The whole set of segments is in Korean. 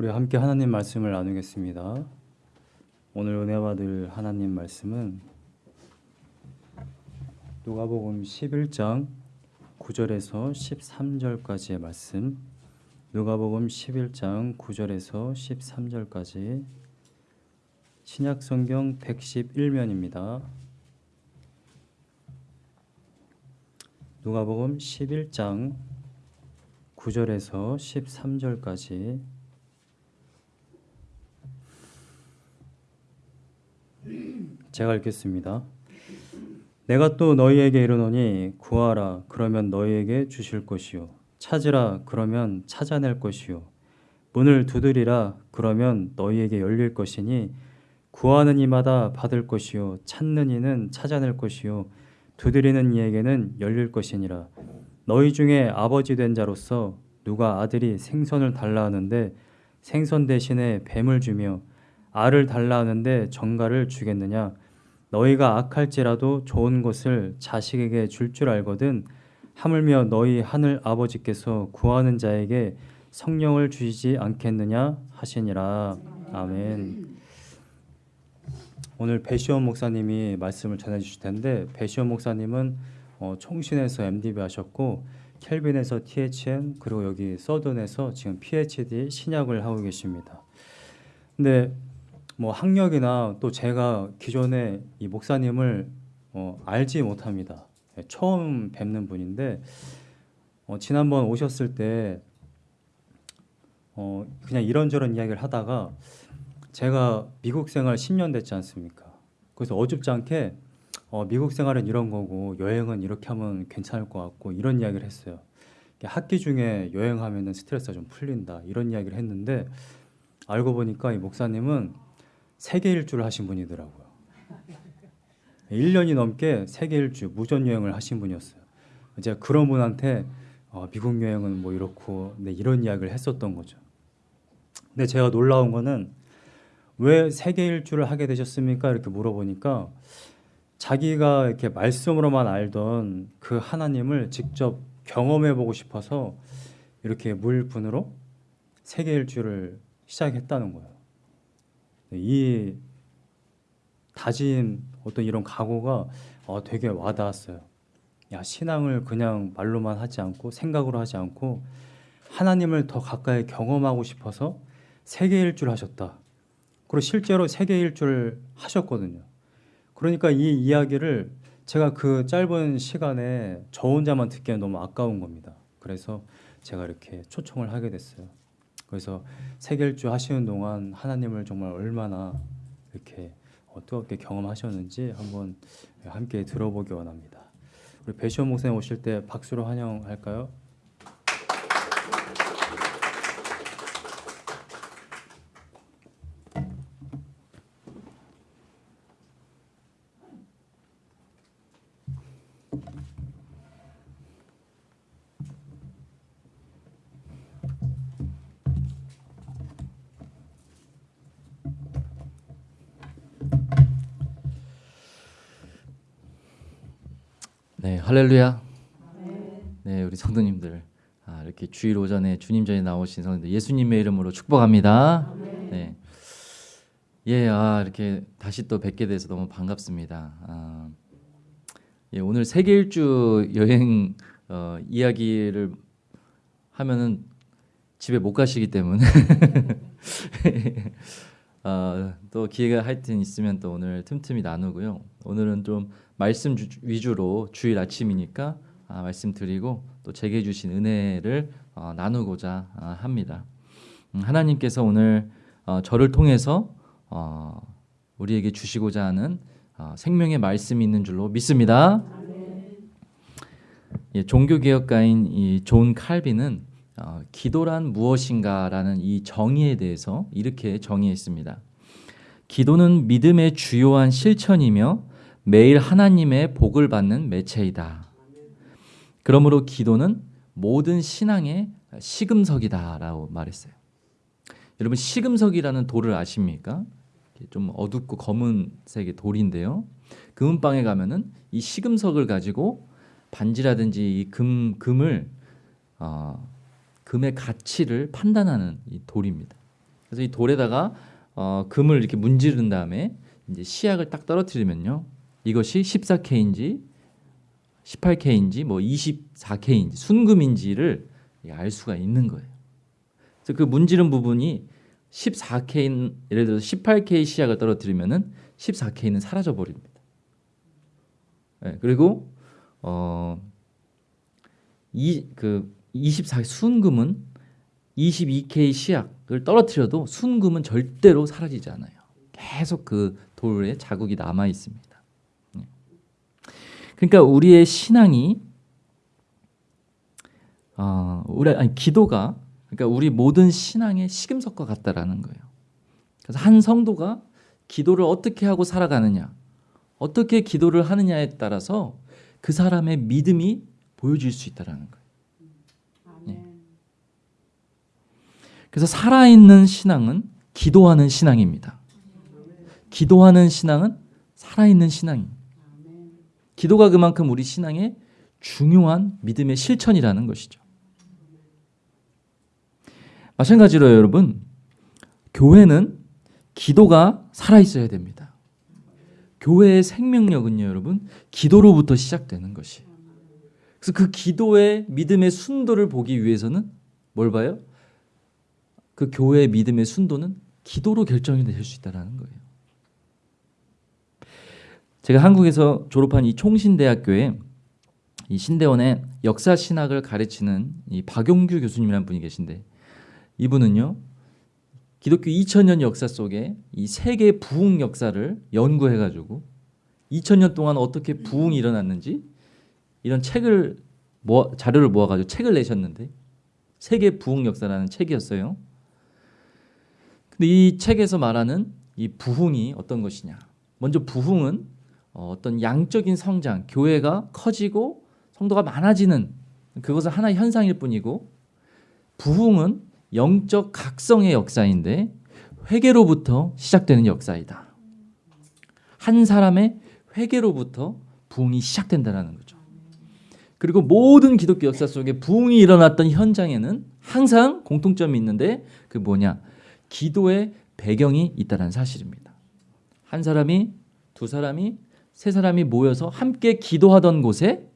우리 함께 하나님 말씀을 나누겠습니다. 오늘 은혜 받을 하나님 말씀은 누가복음 11장 9절에서 13절까지의 말씀. 누가복음 11장 9절에서 13절까지 신약 성경 111면입니다. 누가복음 11장 9절에서 13절까지 제가 읽겠습니다. 내가 또 너희에게 이르노니 구하라 그러면 너희에게 주실 것이요. 찾으라 그러면 찾아낼 것이요. 문을 두드리라 그러면 너희에게 열릴 것이니 구하는 이마다 받을 것이요 찾는 이는 찾아낼 것이요 두드리는 이에게는 열릴 것이니라. 너희 중에 아버지 된 자로서 누가 아들이 생선을 달라 하는데 생선 대신에 뱀을 주며 알을 달라 하는데 정갈을 주겠느냐 너희가 악할지라도 좋은 것을 자식에게 줄줄 알거든 하물며 너희 하늘 아버지께서 구하는 자에게 성령을 주시지 않겠느냐 하시니라 아멘. 오늘 배시원 목사님이 말씀을 전해 주실 텐데 배시원 목사님은 어, 총신에서 MDB 하셨고 켈빈에서 THN 그리고 여기 서든에서 지금 PhD 신약을 하고 계십니다. 근데 뭐 학력이나 또 제가 기존에 이 목사님을 어, 알지 못합니다. 예, 처음 뵙는 분인데 어, 지난번 오셨을 때 어, 그냥 이런저런 이야기를 하다가 제가 미국 생활 10년 됐지 않습니까? 그래서 어줍지 않게 어, 미국 생활은 이런 거고 여행은 이렇게 하면 괜찮을 것 같고 이런 이야기를 했어요. 학기 중에 여행하면 스트레스가 좀 풀린다 이런 이야기를 했는데 알고 보니까 이 목사님은 세계 일주를 하신 분이더라고요. 1년이 넘게 세계 일주 무전 여행을 하신 분이었어요. 제가 그런 분한테 어, 미국 여행은 뭐 이렇고 네, 이런 이야기를 했었던 거죠. 근데 제가 놀라운 거는 왜 세계 일주를 하게 되셨습니까? 이렇게 물어보니까 자기가 이렇게 말씀으로만 알던 그 하나님을 직접 경험해 보고 싶어서 이렇게 물분으로 세계 일주를 시작했다는 거예요. 이 다진 어떤 이런 각오가 어, 되게 와닿았어요. 야 신앙을 그냥 말로만 하지 않고 생각으로 하지 않고 하나님을 더 가까이 경험하고 싶어서 세계 일주를 하셨다. 그리고 실제로 세계 일주를 하셨거든요. 그러니까 이 이야기를 제가 그 짧은 시간에 저 혼자만 듣기엔 너무 아까운 겁니다. 그래서 제가 이렇게 초청을 하게 됐어요. 그래서 세계일주 하시는 동안 하나님을 정말 얼마나 이렇게 어, 뜨겁게 경험하셨는지 한번 함께 들어보기 원합니다. 우리 배시원 목사님 오실 때 박수로 환영할까요? 네, 할렐루야. 네, 우리 성도님들 아, 이렇게 주일 오전에 주님 전에 나오신 성도들 예수님의 이름으로 축복합니다. 네, 예, 아 이렇게 다시 또 뵙게 돼서 너무 반갑습니다. 아, 예, 오늘 세계 일주 여행 어, 이야기를 하면은 집에 못 가시기 때문에 어, 또 기회가 하여튼 있으면 또 오늘 틈틈이 나누고요. 오늘은 좀 말씀 주, 위주로 주일 아침이니까 아, 말씀드리고 또 제게 주신 은혜를 어, 나누고자 아, 합니다. 음, 하나님께서 오늘 어, 저를 통해서 어, 우리에게 주시고자 하는 어, 생명의 말씀이 있는 줄로 믿습니다. 예, 종교개혁가인 이존 칼빈은 어, 기도란 무엇인가라는 이 정의에 대해서 이렇게 정의했습니다. 기도는 믿음의 주요한 실천이며 매일 하나님의 복을 받는 매체이다. 그러므로 기도는 모든 신앙의 시금석이다라고 말했어요. 여러분 시금석이라는 돌을 아십니까? 좀 어둡고 검은색의 돌인데요. 금은방에 가면은 이 시금석을 가지고 반지라든지 이 금 금을 어, 금의 가치를 판단하는 이 돌입니다. 그래서 이 돌에다가 어, 금을 이렇게 문지른 다음에 이제 시약을 딱 떨어뜨리면요. 이것이 14K인지 18K인지 뭐 24K인지 순금인지를 알 수가 있는 거예요. 그래서 그 문지른 부분이 14K 예를 들어서 18K 시약을 떨어뜨리면은 14K는 사라져 버립니다. 네, 그리고 어 이 그 24 순금은 22K 시약을 떨어뜨려도 순금은 절대로 사라지지 않아요. 계속 그 돌에 자국이 남아 있습니다. 네. 그러니까 우리의 신앙이 어, 우리 아니 기도가 그러니까 우리 모든 신앙의 시금석과 같다라는 거예요. 그래서 한 성도가 기도를 어떻게 하고 살아가느냐, 어떻게 기도를 하느냐에 따라서 그 사람의 믿음이 보여질 수 있다라는 거예요. 예. 그래서 살아있는 신앙은 기도하는 신앙입니다. 기도하는 신앙은 살아있는 신앙입니다. 기도가 그만큼 우리 신앙의 중요한 믿음의 실천이라는 것이죠. 마찬가지로 여러분, 교회는 기도가 살아있어야 됩니다. 교회의 생명력은요, 여러분, 기도로부터 시작되는 것이에요. 그래서 그 기도의 믿음의 순도를 보기 위해서는 뭘 봐요? 그 교회의 믿음의 순도는 기도로 결정이 될 수 있다는 거예요. 제가 한국에서 졸업한 이 총신대학교에 이 신대원의 역사 신학을 가르치는 이 박용규 교수님이라는 분이 계신데 이분은요 기독교 2000년 역사 속에 이 세계 부흥 역사를 연구해가지고 2000년 동안 어떻게 부흥이 일어났는지 이런 책을 모아, 자료를 모아가지고 책을 내셨는데 세계 부흥 역사라는 책이었어요. 근데 이 책에서 말하는 이 부흥이 어떤 것이냐? 먼저 부흥은 어, 어떤 양적인 성장, 교회가 커지고 성도가 많아지는 그것은 하나의 현상일 뿐이고 부흥은 영적 각성의 역사인데 회개로부터 시작되는 역사이다. 한 사람의 회개로부터 부흥이 시작된다는 거죠. 그리고 모든 기독교 역사 속에 부흥이 일어났던 현장에는 항상 공통점이 있는데 그 뭐냐? 기도의 배경이 있다는 사실입니다. 한 사람이 두 사람이 세 사람이 모여서 함께 기도하던 곳에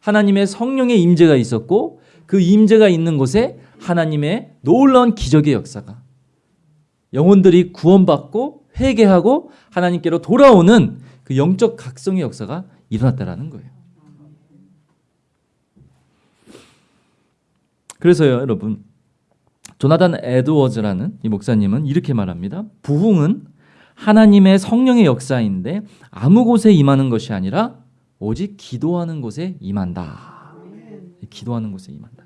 하나님의 성령의 임재가 있었고 그 임재가 있는 곳에 하나님의 놀라운 기적의 역사가 영혼들이 구원받고 회개하고 하나님께로 돌아오는 그 영적 각성의 역사가 일어났다라는 거예요. 그래서요, 여러분. 조나단 에드워즈라는 이 목사님은 이렇게 말합니다. 부흥은 하나님의 성령의 역사인데 아무 곳에 임하는 것이 아니라 오직 기도하는 곳에 임한다. 기도하는 곳에 임한다.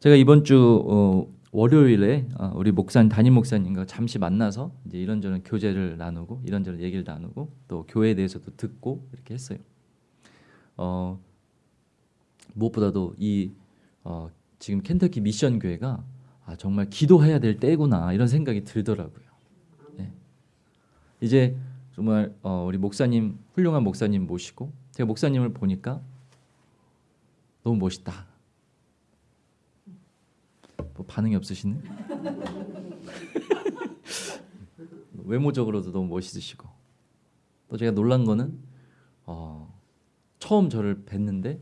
제가 이번 주 어, 월요일에 어, 우리 목사님 담임 목사님과 잠시 만나서 이제 이런저런 교제를 나누고 이런저런 얘기를 나누고 또 교회에 대해서도 듣고 이렇게 했어요. 어, 무엇보다도 이 어, 지금 켄터키 미션 교회가 아, 정말 기도해야 될 때구나 이런 생각이 들더라고요. 네. 이제 정말 어, 우리 목사님 훌륭한 목사님 모시고 제가 목사님을 보니까 너무 멋있다. 뭐 반응이 없으시네. 외모적으로도 너무 멋있으시고 또 제가 놀란 거는 어, 처음 저를 뵀는데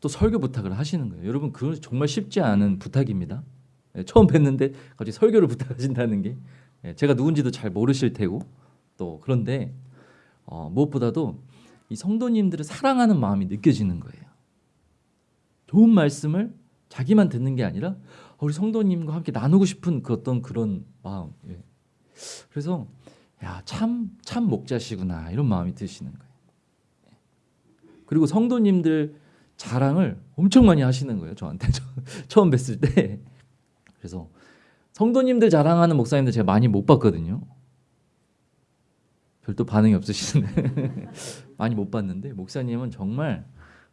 또 설교 부탁을 하시는 거예요. 여러분 그건 정말 쉽지 않은 부탁입니다. 예, 처음 뵀는데 갑자기 설교를 부탁하신다는 게 예, 제가 누군지도 잘 모르실 테고 또 그런데 어, 무엇보다도 이 성도님들을 사랑하는 마음이 느껴지는 거예요. 좋은 말씀을 자기만 듣는 게 아니라 우리 성도님과 함께 나누고 싶은 그 어떤 그런 마음. 예. 그래서 야참참 참 목자시구나 이런 마음이 드시는 거예요. 예. 그리고 성도님들 자랑을 엄청 많이 하시는 거예요 저한테 처음 뵀을 때. 그래서 성도님들 자랑하는 목사님들 제가 많이 못 봤거든요. 별도 반응이 없으시는데 많이 못 봤는데 목사님은 정말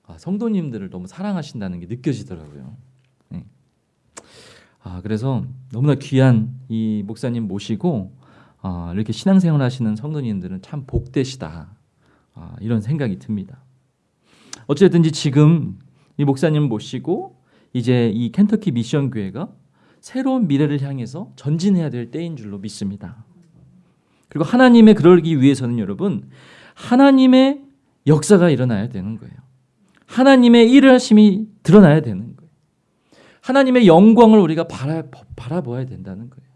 아, 성도님들을 너무 사랑하신다는 게 느껴지더라고요. 네. 아 그래서 너무나 귀한 이 목사님 모시고 아, 이렇게 신앙생활 하시는 성도님들은 참 복되시다 아, 이런 생각이 듭니다. 어쨌든지 지금 이 목사님 모시고 이제 이 켄터키 미션 교회가 새로운 미래를 향해서 전진해야 될 때인 줄로 믿습니다. 그리고 하나님의 그러기 위해서는 여러분 하나님의 역사가 일어나야 되는 거예요. 하나님의 일을 하심이 드러나야 되는 거예요. 하나님의 영광을 우리가 바라, 바라보아야 된다는 거예요.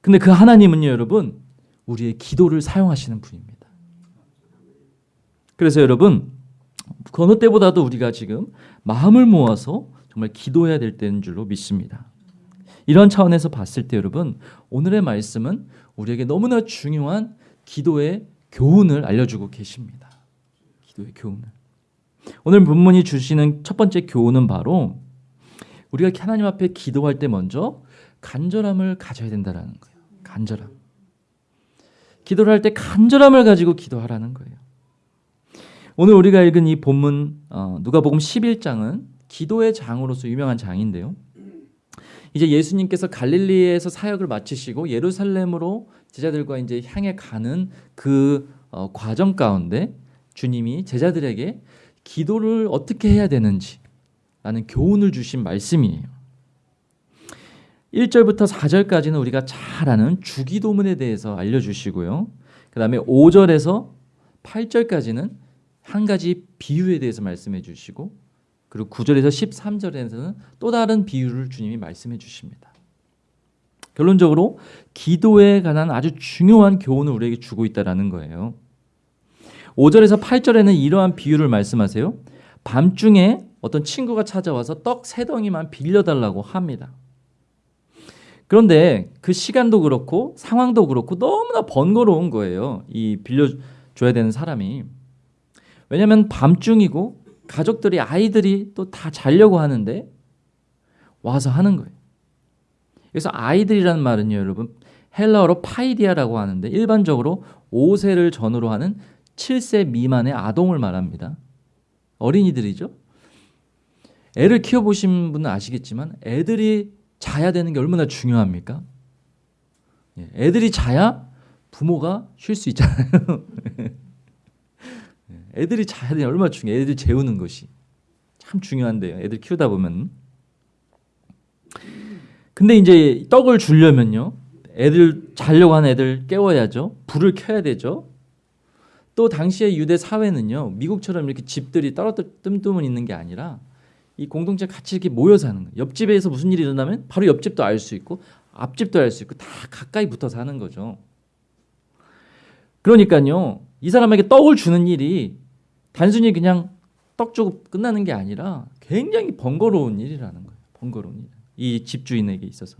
근데 그 하나님은요, 여러분, 우리의 기도를 사용하시는 분입니다. 그래서 여러분, 그 어느 때보다도 우리가 지금 마음을 모아서 정말 기도해야 될 때인 줄로 믿습니다. 이런 차원에서 봤을 때 여러분, 오늘의 말씀은 우리에게 너무나 중요한 기도의 교훈을 알려주고 계십니다. 기도의 교훈을. 오늘 본문이 주시는 첫 번째 교훈은 바로 우리가 하나님 앞에 기도할 때 먼저 간절함을 가져야 된다라는 거예요. 간절함. 기도를 할 때 간절함을 가지고 기도하라는 거예요. 오늘 우리가 읽은 이 본문 어, 누가복음 11장은 기도의 장으로서 유명한 장인데요. 이제 예수님께서 갈릴리에서 사역을 마치시고 예루살렘으로 제자들과 이제 향해 가는 그 어, 과정 가운데 주님이 제자들에게 기도를 어떻게 해야 되는지 라는 교훈을 주신 말씀이에요. 1절부터 4절까지는 우리가 잘 아는 주기도문에 대해서 알려주시고요. 그 다음에 5절에서 8절까지는 한 가지 비유에 대해서 말씀해 주시고 그리고 9절에서 13절에서는 또 다른 비유를 주님이 말씀해 주십니다. 결론적으로 기도에 관한 아주 중요한 교훈을 우리에게 주고 있다라는 거예요. 5절에서 8절에는 이러한 비유를 말씀하세요. 밤중에 어떤 친구가 찾아와서 떡 세 덩이만 빌려달라고 합니다. 그런데 그 시간도 그렇고 상황도 그렇고 너무나 번거로운 거예요. 이 빌려줘야 되는 사람이. 왜냐하면 밤중이고 가족들이 아이들이 또 다 자려고 하는데 와서 하는 거예요. 그래서 아이들이라는 말은요, 여러분 헬라어로 파이디아라고 하는데 일반적으로 5세를 전후로 하는 7세 미만의 아동을 말합니다. 어린이들이죠. 애를 키워보신 분은 아시겠지만 애들이 자야 되는 게 얼마나 중요합니까? 예, 애들이 자야 부모가 쉴 수 있잖아요. 예, 애들이 자야 게 얼마나 중요해. 애들 재우는 것이 참 중요한데요. 애들 키우다 보면. 근데 이제 떡을 주려면요. 애들 자려고 하는 애들 깨워야죠. 불을 켜야 되죠. 또 당시의 유대 사회는요. 미국처럼 이렇게 집들이 떨어뜨 뜸뜸은 있는 게 아니라 이 공동체 같이 이렇게 모여 사는 거예요. 옆집에서 무슨 일이 일어나면 바로 옆집도 알 수 있고 앞집도 알 수 있고 다 가까이 붙어 사는 거죠. 그러니까요. 이 사람에게 떡을 주는 일이 단순히 그냥 떡 주고 끝나는 게 아니라 굉장히 번거로운 일이라는 거예요. 번거로운 일. 이 집주인에게 있어서.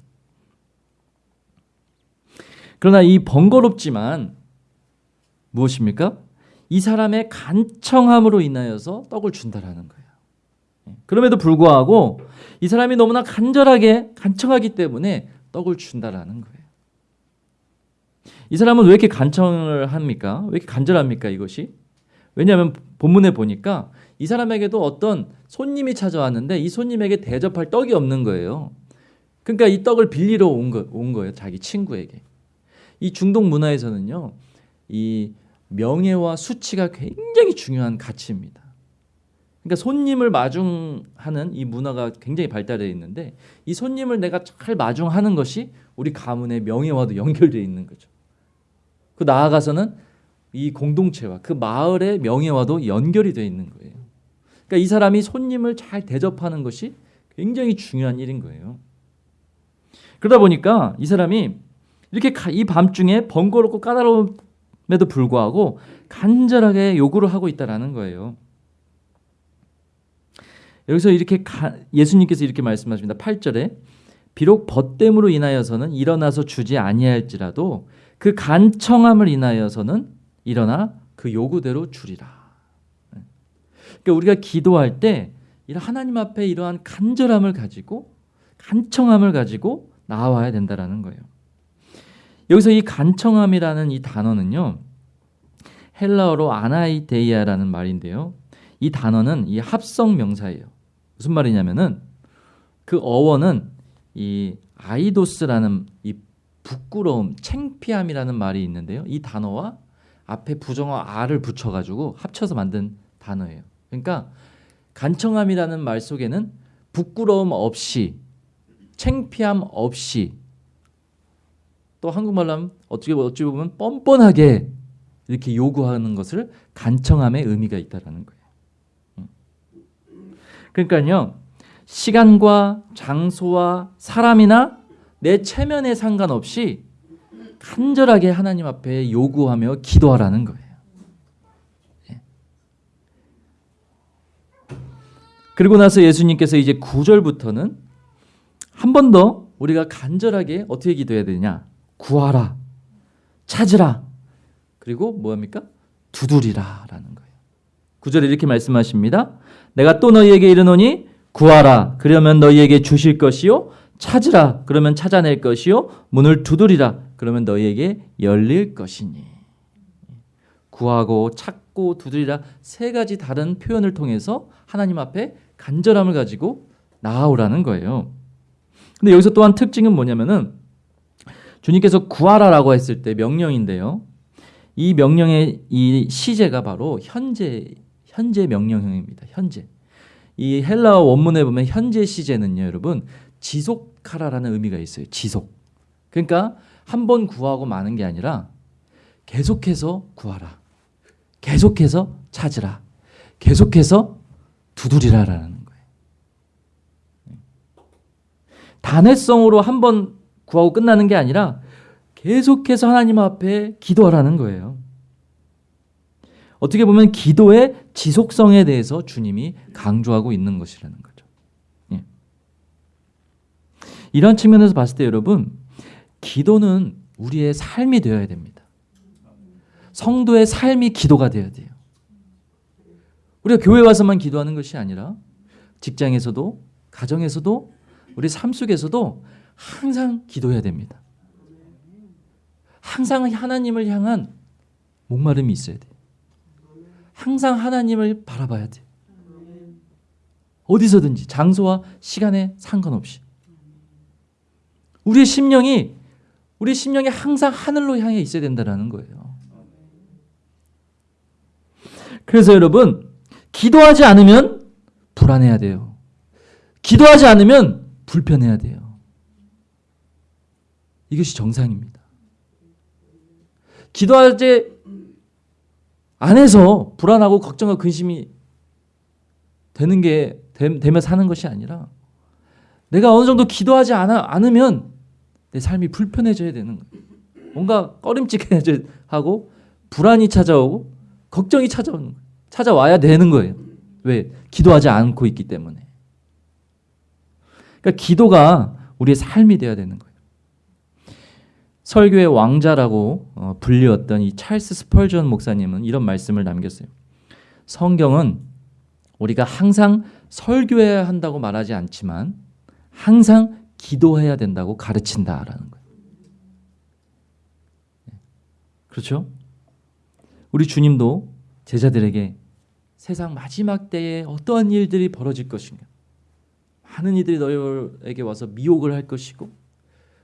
그러나 이 번거롭지만 무엇입니까? 이 사람의 간청함으로 인하여서 떡을 준다라는 거예요. 그럼에도 불구하고 이 사람이 너무나 간절하게 간청하기 때문에 떡을 준다라는 거예요. 이 사람은 왜 이렇게 간청을 합니까? 왜 이렇게 간절합니까? 이것이? 왜냐하면 본문에 보니까 이 사람에게도 어떤 손님이 찾아왔는데 이 손님에게 대접할 떡이 없는 거예요. 그러니까 이 떡을 빌리러 온, 거, 온 거예요. 자기 친구에게. 이 중동 문화에서는요. 이 명예와 수치가 굉장히 중요한 가치입니다. 그러니까 손님을 마중하는 이 문화가 굉장히 발달해 있는데 이 손님을 내가 잘 마중하는 것이 우리 가문의 명예와도 연결되어 있는 거죠. 그 나아가서는 이 공동체와 그 마을의 명예와도 연결이 되어 있는 거예요. 그러니까 이 사람이 손님을 잘 대접하는 것이 굉장히 중요한 일인 거예요. 그러다 보니까 이 사람이 이렇게 이 밤중에 번거롭고 까다로움에도 불구하고 간절하게 요구를 하고 있다라는 거예요. 여기서 이렇게 가, 예수님께서 이렇게 말씀하십니다. 8절에 비록 벗됨으로 인하여서는 일어나서 주지 아니할지라도 그 간청함을 인하여서는 일어나 그 요구대로 주리라. 그러니까 우리가 기도할 때 하나님 앞에 이러한 간절함을 가지고 간청함을 가지고 나와야 된다라는 거예요. 여기서 이 간청함이라는 이 단어는요. 헬라어로 아나이데이아라는 말인데요. 이 단어는 이 합성 명사예요. 무슨 말이냐면은 그 어원은 이 아이도스라는 이 부끄러움, 챙피함이라는 말이 있는데요. 이 단어와 앞에 부정어 아를 붙여가지고 합쳐서 만든 단어예요. 그러니까 간청함이라는 말 속에는 부끄러움 없이 창피함 없이 또 한국말로 하면 어떻게 어찌 보면 뻔뻔하게 이렇게 요구하는 것을 간청함의 의미가 있다라는 거예요. 음. 그러니까요. 시간과 장소와 사람이나 내 체면에 상관없이 간절하게 하나님 앞에 요구하며 기도하라는 거예요. 예. 그리고 나서 예수님께서 이제 9절부터는 한 번 더 우리가 간절하게 어떻게 기도해야 되냐? 구하라. 찾으라. 그리고 뭐합니까? 두드리라 라는 거예요. 9절에 이렇게 말씀하십니다. 내가 또 너희에게 이르노니 구하라. 그러면 너희에게 주실 것이요. 찾으라. 그러면 찾아낼 것이요. 문을 두드리라. 그러면 너희에게 열릴 것이니. 구하고 찾고 두드리라 세 가지 다른 표현을 통해서 하나님 앞에 간절함을 가지고 나아오라는 거예요. 근데 여기서 또한 특징은 뭐냐면은 주님께서 구하라라고 했을 때 명령인데요. 이 명령의 이 시제가 바로 현재 현재 명령형입니다. 현재. 이 헬라어 원문에 보면 현재 시제는요, 여러분 지속하라라는 의미가 있어요. 지속. 그러니까 한 번 구하고 마는 게 아니라 계속해서 구하라. 계속해서 찾으라. 계속해서 두드리라라는 거예요. 단회성으로 한 번 구하고 끝나는 게 아니라 계속해서 하나님 앞에 기도하라는 거예요. 어떻게 보면 기도의 지속성에 대해서 주님이 강조하고 있는 것이라는 거죠. 예. 이런 측면에서 봤을 때 여러분, 기도는 우리의 삶이 되어야 됩니다. 성도의 삶이 기도가 되어야 돼요. 우리가 교회 와서만 기도하는 것이 아니라 직장에서도 가정에서도 우리 삶 속에서도 항상 기도해야 됩니다. 항상 하나님을 향한 목마름이 있어야 돼요. 항상 하나님을 바라봐야 돼요. 어디서든지 장소와 시간에 상관없이 우리의 심령이 우리 심령이 항상 하늘로 향해 있어야 된다는 거예요. 그래서 여러분 기도하지 않으면 불안해야 돼요. 기도하지 않으면 불편해야 돼요. 이것이 정상입니다. 기도하지 안해서 불안하고 걱정과 근심이 되는 게 되며 사는 것이 아니라 내가 어느 정도 기도하지 않아, 않으면 내 삶이 불편해져야 되는 거예요. 뭔가 꺼림칙해져 하고 불안이 찾아오고 걱정이 찾아오는 거예요. 찾아와야 되는 거예요. 왜? 기도하지 않고 있기 때문에. 그러니까 기도가 우리의 삶이 되어야 되는 거예요. 설교의 왕자라고 어, 불리웠던 이 찰스 스펄전 목사님은 이런 말씀을 남겼어요. 성경은 우리가 항상 설교해야 한다고 말하지 않지만 항상 기도해야 된다고 가르친다라는 거예요. 그렇죠? 우리 주님도 제자들에게 세상 마지막 때에 어떠한 일들이 벌어질 것인가? 많은 이들이 너희에게 와서 미혹을 할 것이고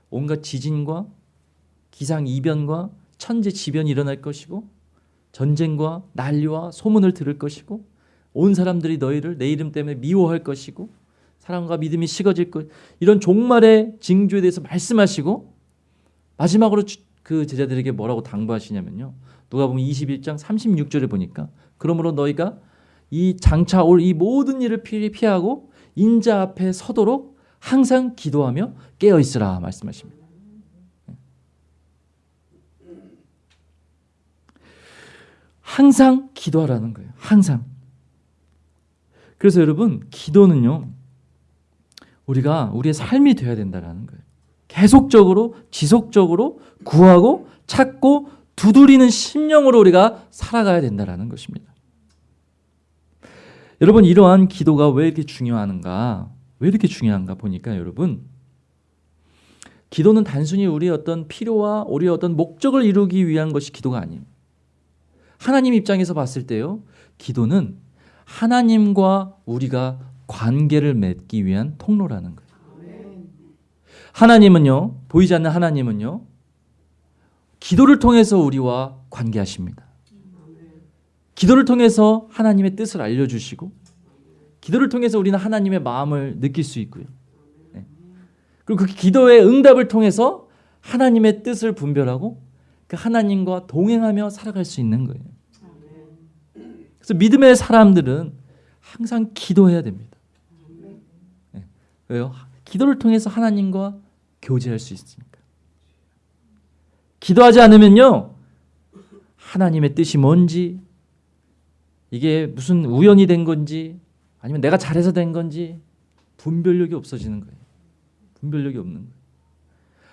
온갖 지진과 기상 이변과 천재 지변이 일어날 것이고 전쟁과 난리와 소문을 들을 것이고 온 사람들이 너희를 내 이름 때문에 미워할 것이고 사랑과 믿음이 식어질 것 이런 종말의 징조에 대해서 말씀하시고 마지막으로 그 제자들에게 뭐라고 당부하시냐면요. 누가 보면 21장 36절에 보니까 그러므로 너희가 이 장차 올 이 모든 일을 피하고 인자 앞에 서도록 항상 기도하며 깨어 있으라 말씀하십니다. 항상 기도하라는 거예요. 항상. 그래서 여러분, 기도는요. 우리가 우리의 삶이 되어야 된다라는 거예요. 계속적으로 지속적으로 구하고 찾고 두드리는 심령으로 우리가 살아가야 된다라는 것입니다. 여러분 이러한 기도가 왜 이렇게 중요한가? 왜 이렇게 중요한가 보니까 여러분 기도는 단순히 우리의 어떤 필요와 우리의 어떤 목적을 이루기 위한 것이 기도가 아니에요. 하나님 입장에서 봤을 때요. 기도는 하나님과 우리가 관계를 맺기 위한 통로라는 거예요. 하나님은요. 보이지 않는 하나님은요. 기도를 통해서 우리와 관계하십니다. 기도를 통해서 하나님의 뜻을 알려주시고 기도를 통해서 우리는 하나님의 마음을 느낄 수 있고요. 네. 그리고 그 기도의 응답을 통해서 하나님의 뜻을 분별하고 그 하나님과 동행하며 살아갈 수 있는 거예요. 그래서 믿음의 사람들은 항상 기도해야 됩니다. 네. 왜요? 기도를 통해서 하나님과 교제할 수 있으니까. 기도하지 않으면요. 하나님의 뜻이 뭔지 이게 무슨 우연이 된 건지 아니면 내가 잘해서 된 건지 분별력이 없어지는 거예요. 분별력이 없는 거예요.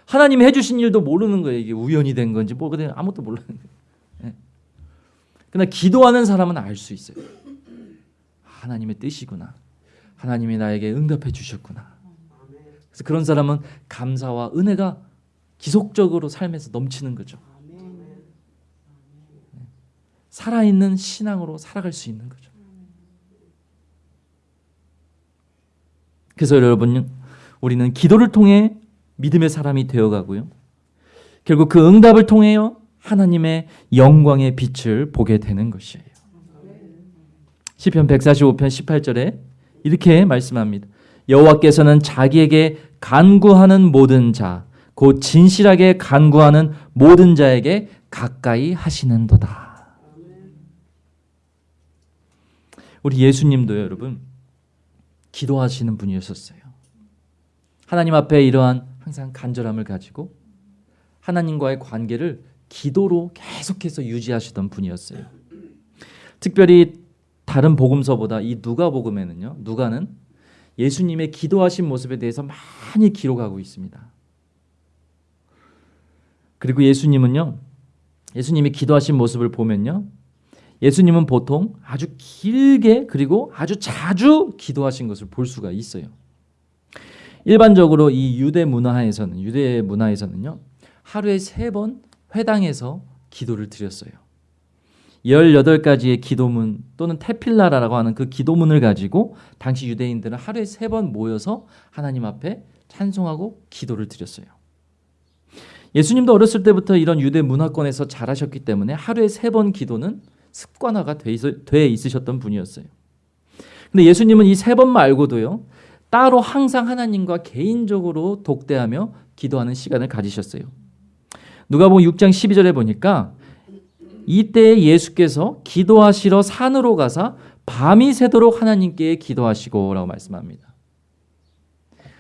하나님이 해주신 일도 모르는 거예요. 이게 우연이 된 건지 뭐 그냥 아무것도 모르는 거예요. 예. 그러나 기도하는 사람은 알 수 있어요. 하나님의 뜻이구나. 하나님이 나에게 응답해 주셨구나. 그래서 그런 사람은 감사와 은혜가 지속적으로 삶에서 넘치는 거죠. 살아있는 신앙으로 살아갈 수 있는 거죠. 그래서 여러분 우리는 기도를 통해 믿음의 사람이 되어가고요. 결국 그 응답을 통해요 하나님의 영광의 빛을 보게 되는 것이에요. 시편 145편 18절에 이렇게 말씀합니다. 여호와께서는 자기에게 간구하는 모든 자, 곧 진실하게 간구하는 모든 자에게 가까이 하시는도다. 우리 예수님도요, 여러분 기도하시는 분이었었어요. 하나님 앞에 이러한 항상 간절함을 가지고 하나님과의 관계를 기도로 계속해서 유지하시던 분이었어요. 특별히 다른 복음서보다 이 누가복음에는요. 누가는 예수님의 기도하신 모습에 대해서 많이 기록하고 있습니다. 그리고 예수님은요. 예수님이 기도하신 모습을 보면요. 예수님은 보통 아주 길게 그리고 아주 자주 기도하신 것을 볼 수가 있어요. 일반적으로 이 유대 문화에서는 유대 문화에서는요. 하루에 세 번 회당에서 기도를 드렸어요. 18가지의 기도문 또는 테필라라고 하는 그 기도문을 가지고 당시 유대인들은 하루에 세 번 모여서 하나님 앞에 찬송하고 기도를 드렸어요. 예수님도 어렸을 때부터 이런 유대 문화권에서 자라셨기 때문에 하루에 세 번 기도는 습관화가 돼, 있으셨던 분이었어요. 근데 예수님은 이 세 번 말고도요. 따로 항상 하나님과 개인적으로 독대하며 기도하는 시간을 가지셨어요. 누가복음 6장 12절에 보니까 이때 예수께서 기도하시러 산으로 가사 밤이 새도록 하나님께 기도하시고 라고 말씀합니다.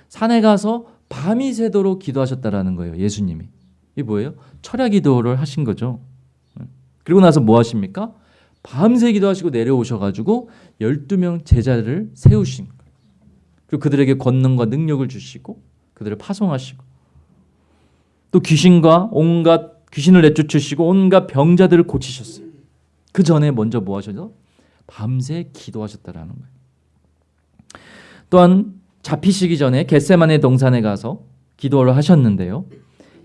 산에 가서 밤이 새도록 기도하셨다라는 거예요. 예수님이. 이게 뭐예요? 철야 기도를 하신 거죠. 그리고 나서 뭐 하십니까? 밤새 기도하시고 내려오셔가지고 12명 제자를 세우신 거예요. 그리고 그들에게 권능과 능력을 주시고 그들을 파송하시고 또 귀신과 온갖 귀신을 내쫓으시고 온갖 병자들을 고치셨어요. 그 전에 먼저 뭐 하셨죠? 밤새 기도하셨다라는 거예요. 또한 잡히시기 전에 겟세만의 동산에 가서 기도를 하셨는데요.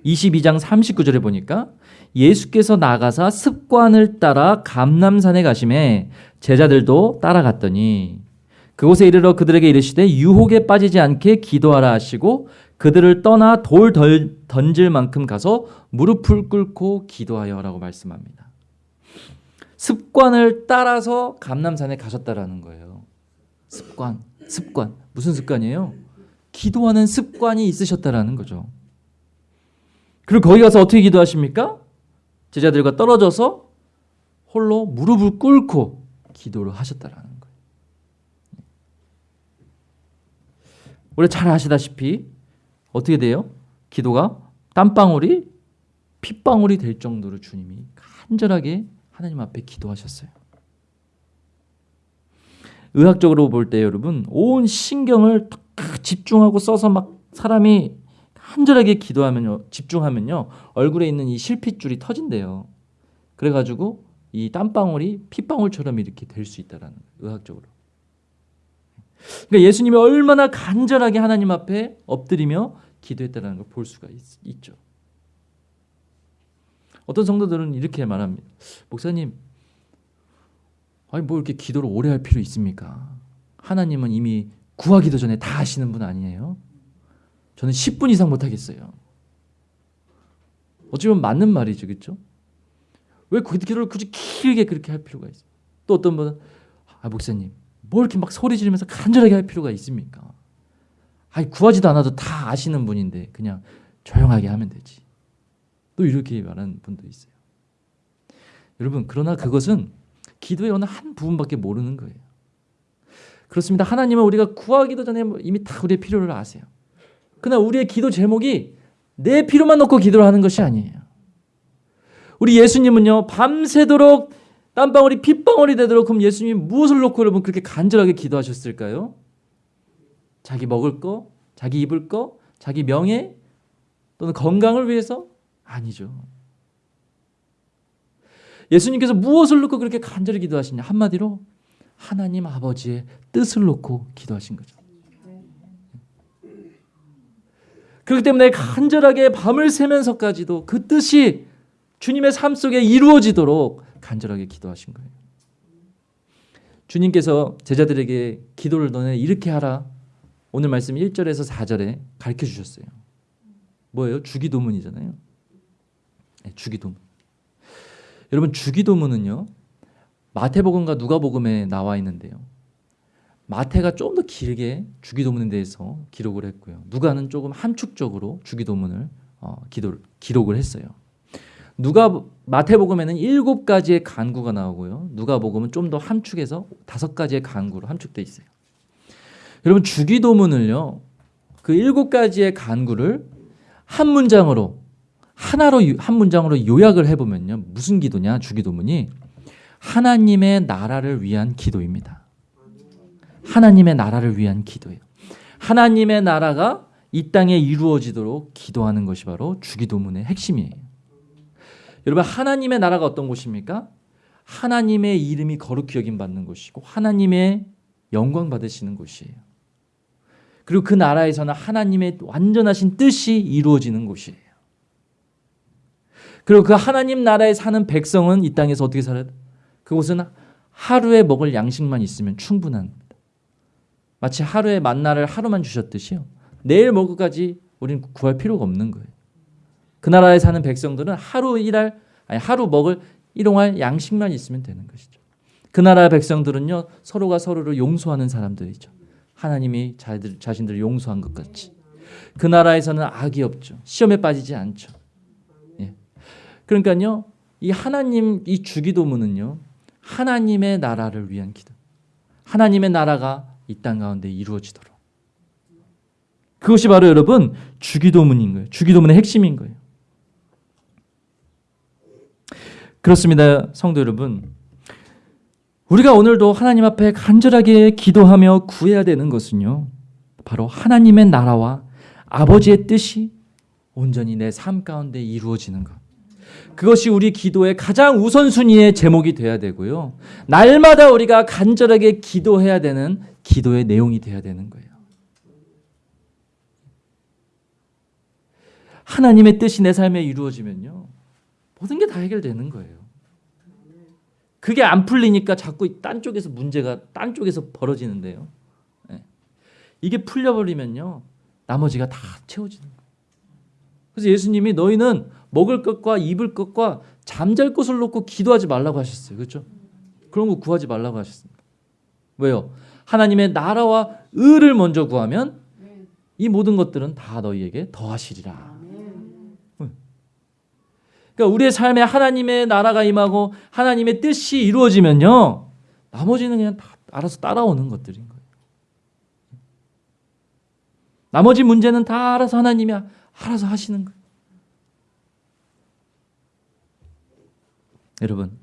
22장 39절에 보니까 예수께서 나가사 습관을 따라 감남산에 가심에 제자들도 따라갔더니 그곳에 이르러 그들에게 이르시되 유혹에 빠지지 않게 기도하라 하시고 그들을 떠나 돌 던질 만큼 가서 무릎을 꿇고 기도하여라고 말씀합니다. 습관을 따라서 감남산에 가셨다라는 거예요. 습관, 습관 무슨 습관이에요? 기도하는 습관이 있으셨다라는 거죠. 그리고 거기 가서 어떻게 기도하십니까? 제자들과 떨어져서 홀로 무릎을 꿇고 기도를 하셨다라는 거예요. 우리 잘 아시다시피 어떻게 돼요? 기도가 땀방울이 핏방울이 될 정도로 주님이 간절하게 하나님 앞에 기도하셨어요. 의학적으로 볼 때 여러분 온 신경을 딱 집중하고 써서 막 사람이 간절하게 기도하면요 집중하면요 얼굴에 있는 이 실핏줄이 터진대요. 그래가지고 이 땀방울이 핏방울처럼 이렇게 될 수 있다라는 의학적으로. 그러니까 예수님이 얼마나 간절하게 하나님 앞에 엎드리며 기도했다는 걸 볼 수가 있, 죠 어떤 성도들은 이렇게 말합니다. 목사님, 아니 뭐 이렇게 기도를 오래 할 필요 있습니까? 하나님은 이미 구하기도 전에 다 하시는 분 아니에요? 저는 10분 이상 못 하겠어요. 어찌보면 맞는 말이죠, 그렇죠? 왜 기도를 굳이 길게 그렇게 할 필요가 있어요? 또 어떤 분은 아 목사님 뭐 이렇게 막 소리 지르면서 간절하게 할 필요가 있습니까? 아니 구하지도 않아도 다 아시는 분인데 그냥 조용하게 하면 되지. 또 이렇게 말하는 분도 있어요. 여러분 그러나 그것은 기도의 어느 한 부분밖에 모르는 거예요. 그렇습니다. 하나님은 우리가 구하기도 전에 이미 다 우리의 필요를 아세요. 그러나 우리의 기도 제목이 내 필요만 놓고 기도를 하는 것이 아니에요. 우리 예수님은요 밤새도록 땀방울이 핏방울이 되도록 그럼 예수님 무엇을 놓고 여러분 그렇게 간절하게 기도하셨을까요? 자기 먹을 거, 자기 입을 거, 자기 명예 또는 건강을 위해서 아니죠. 예수님께서 무엇을 놓고 그렇게 간절히 기도하시냐 한마디로 하나님 아버지의 뜻을 놓고 기도하신 거죠. 그렇기 때문에 간절하게 밤을 새면서까지도 그 뜻이 주님의 삶 속에 이루어지도록 간절하게 기도하신 거예요. 주님께서 제자들에게 기도를 너네 이렇게 하라. 오늘 말씀 1절에서 4절에 가르쳐 주셨어요. 뭐예요? 주기도문이잖아요. 네, 주기도문. 여러분 주기도문은요. 마태복음과 누가복음에 나와 있는데요. 마태가 좀 더 길게 주기도문에 대해서 기록을 했고요. 누가는 조금 함축적으로 주기도문을 어, 기도, 기록을 했어요. 누가 마태복음에는 일곱 가지의 간구가 나오고요. 누가복음은 좀 더 함축해서 다섯 가지의 간구로 함축돼 있어요. 여러분 주기도문을요. 그 일곱 가지의 간구를 한 문장으로 하나로 유- 한 문장으로 요약을 해보면요. 무슨 기도냐? 주기도문이 하나님의 나라를 위한 기도입니다. 하나님의 나라를 위한 기도예요. 하나님의 나라가 이 땅에 이루어지도록 기도하는 것이 바로 주기도문의 핵심이에요. 여러분 하나님의 나라가 어떤 곳입니까? 하나님의 이름이 거룩히 여김 받는 곳이고 하나님의 영광 받으시는 곳이에요. 그리고 그 나라에서는 하나님의 완전하신 뜻이 이루어지는 곳이에요. 그리고 그 하나님 나라에 사는 백성은 이 땅에서 어떻게 살아요? 그곳은 하루에 먹을 양식만 있으면 충분합니다. 마치 하루에 만나를 하루만 주셨듯이요. 내일 먹을 것까지 우리는 구할 필요가 없는 거예요. 그 나라에 사는 백성들은 하루 일할 아니 하루 먹을 일용할 양식만 있으면 되는 것이죠. 그 나라 백성들은요 서로가 서로를 용서하는 사람들이죠. 하나님이 자들, 자신들을 용서한 것 같이. 그 나라에서는 악이 없죠. 시험에 빠지지 않죠. 예. 그러니까요 이 하나님 이 주기도문은요 하나님의 나라를 위한 기도. 하나님의 나라가 이 땅 가운데 이루어지도록. 그것이 바로 여러분 주기도문인 거예요. 주기도문의 핵심인 거예요. 그렇습니다. 성도 여러분. 우리가 오늘도 하나님 앞에 간절하게 기도하며 구해야 되는 것은요. 바로 하나님의 나라와 아버지의 뜻이 온전히 내 삶 가운데 이루어지는 것. 그것이 우리 기도의 가장 우선순위의 제목이 돼야 되고요. 날마다 우리가 간절하게 기도해야 되는 기도의 내용이 돼야 되는 거예요. 하나님의 뜻이 내 삶에 이루어지면요. 모든 게 다 해결되는 거예요. 그게 안 풀리니까 자꾸 딴 쪽에서 문제가 딴 쪽에서 벌어지는데요. 예. 이게 풀려버리면요. 나머지가 다 채워지는 거예요. 그래서 예수님이 너희는 먹을 것과 입을 것과 잠잘 곳을 놓고 기도하지 말라고 하셨어요. 그렇죠? 그런 거 구하지 말라고 하셨습니다. 왜요? 하나님의 나라와 의를 먼저 구하면 이 모든 것들은 다 너희에게 더하시리라. 그러니까 우리의 삶에 하나님의 나라가 임하고 하나님의 뜻이 이루어지면요. 나머지는 그냥 다 알아서 따라오는 것들인 거예요. 나머지 문제는 다 알아서 하나님이 알아서 하시는 거예요. 여러분.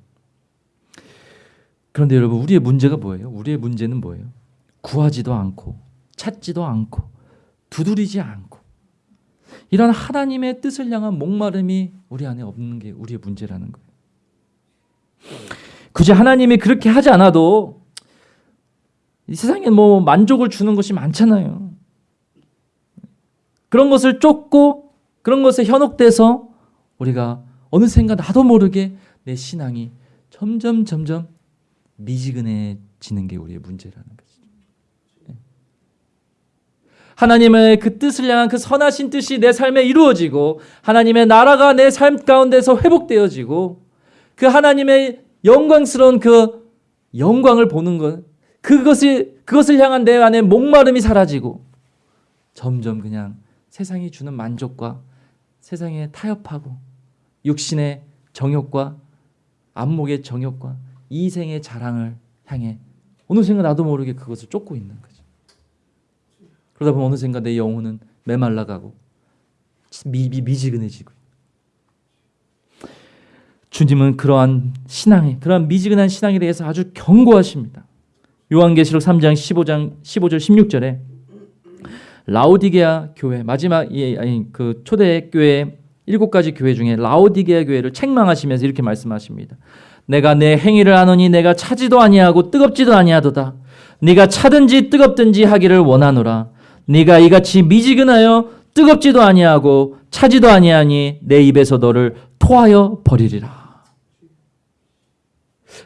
그런데 여러분, 우리의 문제가 뭐예요? 우리의 문제는 뭐예요? 구하지도 않고, 찾지도 않고, 두드리지 않고, 이런 하나님의 뜻을 향한 목마름이 우리 안에 없는 게 우리의 문제라는 거예요. 굳이 하나님이 그렇게 하지 않아도 이 세상에 뭐 만족을 주는 것이 많잖아요. 그런 것을 쫓고 그런 것에 현혹돼서 우리가 어느샌가 나도 모르게 내 신앙이 점점 점점 미지근해지는 게 우리의 문제라는 거죠. 하나님의 그 뜻을 향한 그 선하신 뜻이 내 삶에 이루어지고 하나님의 나라가 내 삶 가운데서 회복되어지고 그 하나님의 영광스러운 그 영광을 보는 것 그것이 그것을 향한 내 안에 목마름이 사라지고 점점 그냥 세상이 주는 만족과 세상에 타협하고 육신의 정욕과 안목의 정욕과 이생의 자랑을 향해 어느샌가 나도 모르게 그것을 쫓고 있는 거죠. 그러다 보면 어느샌가 내 영혼은 메말라가고 미, 미, 미지근해지고 주님은 그러한 신앙에 그러한 미지근한 신앙에 대해서 아주 경고하십니다. 요한계시록 3장 15장 15절 16절에 라오디게아 교회 마지막 예, 아니 그 초대 교회 일곱 가지 교회 중에 라오디게아 교회를 책망하시면서 이렇게 말씀하십니다. 내가 내 행위를 아노니 내가 차지도 아니하고 뜨겁지도 아니하도다. 네가 차든지 뜨겁든지 하기를 원하노라. 네가 이같이 미지근하여 뜨겁지도 아니하고 차지도 아니하니 내 입에서 너를 토하여 버리리라.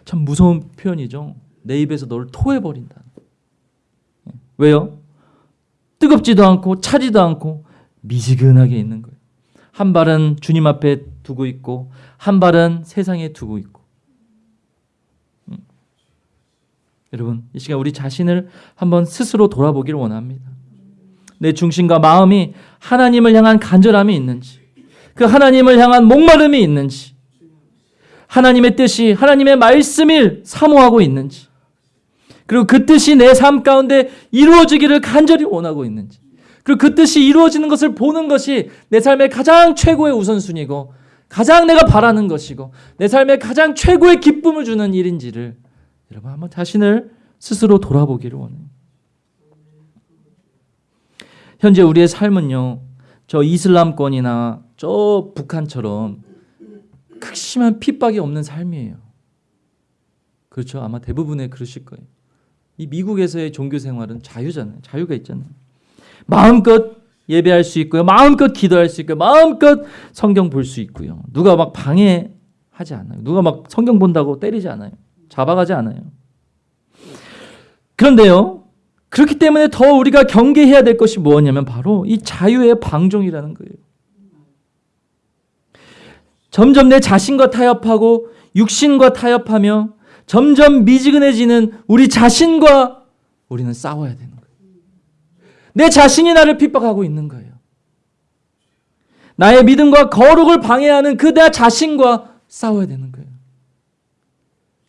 참 무서운 표현이죠. 내 입에서 너를 토해 버린다. 왜요? 뜨겁지도 않고 차지도 않고 미지근하게 있는 거예요. 한 발은 주님 앞에 두고 있고 한 발은 세상에 두고 있고. 음. 여러분 이 시간 우리 자신을 한번 스스로 돌아보기를 원합니다. 내 중심과 마음이 하나님을 향한 간절함이 있는지, 그 하나님을 향한 목마름이 있는지, 하나님의 뜻이 하나님의 말씀을 사모하고 있는지, 그리고 그 뜻이 내 삶 가운데 이루어지기를 간절히 원하고 있는지, 그리고 그 뜻이 이루어지는 것을 보는 것이 내 삶의 가장 최고의 우선순위고, 가장 내가 바라는 것이고, 내 삶의 가장 최고의 기쁨을 주는 일인지를 여러분 한번 자신을 스스로 돌아보기를 원해요. 현재 우리의 삶은요, 저 이슬람권이나 저 북한처럼 극심한 핍박이 없는 삶이에요. 그렇죠. 아마 대부분의 그러실 거예요. 이 미국에서의 종교 생활은 자유잖아요. 자유가 있잖아요. 마음껏 예배할 수 있고요. 마음껏 기도할 수 있고요. 마음껏 성경 볼 수 있고요. 누가 막 방해하지 않아요. 누가 막 성경 본다고 때리지 않아요. 잡아가지 않아요. 그런데요. 그렇기 때문에 더 우리가 경계해야 될 것이 무엇냐면 바로 이 자유의 방종이라는 거예요. 점점 내 자신과 타협하고 육신과 타협하며 점점 미지근해지는 우리 자신과 우리는 싸워야 되는 거예요. 내 자신이 나를 핍박하고 있는 거예요. 나의 믿음과 거룩을 방해하는 그 내 자신과 싸워야 되는 거예요.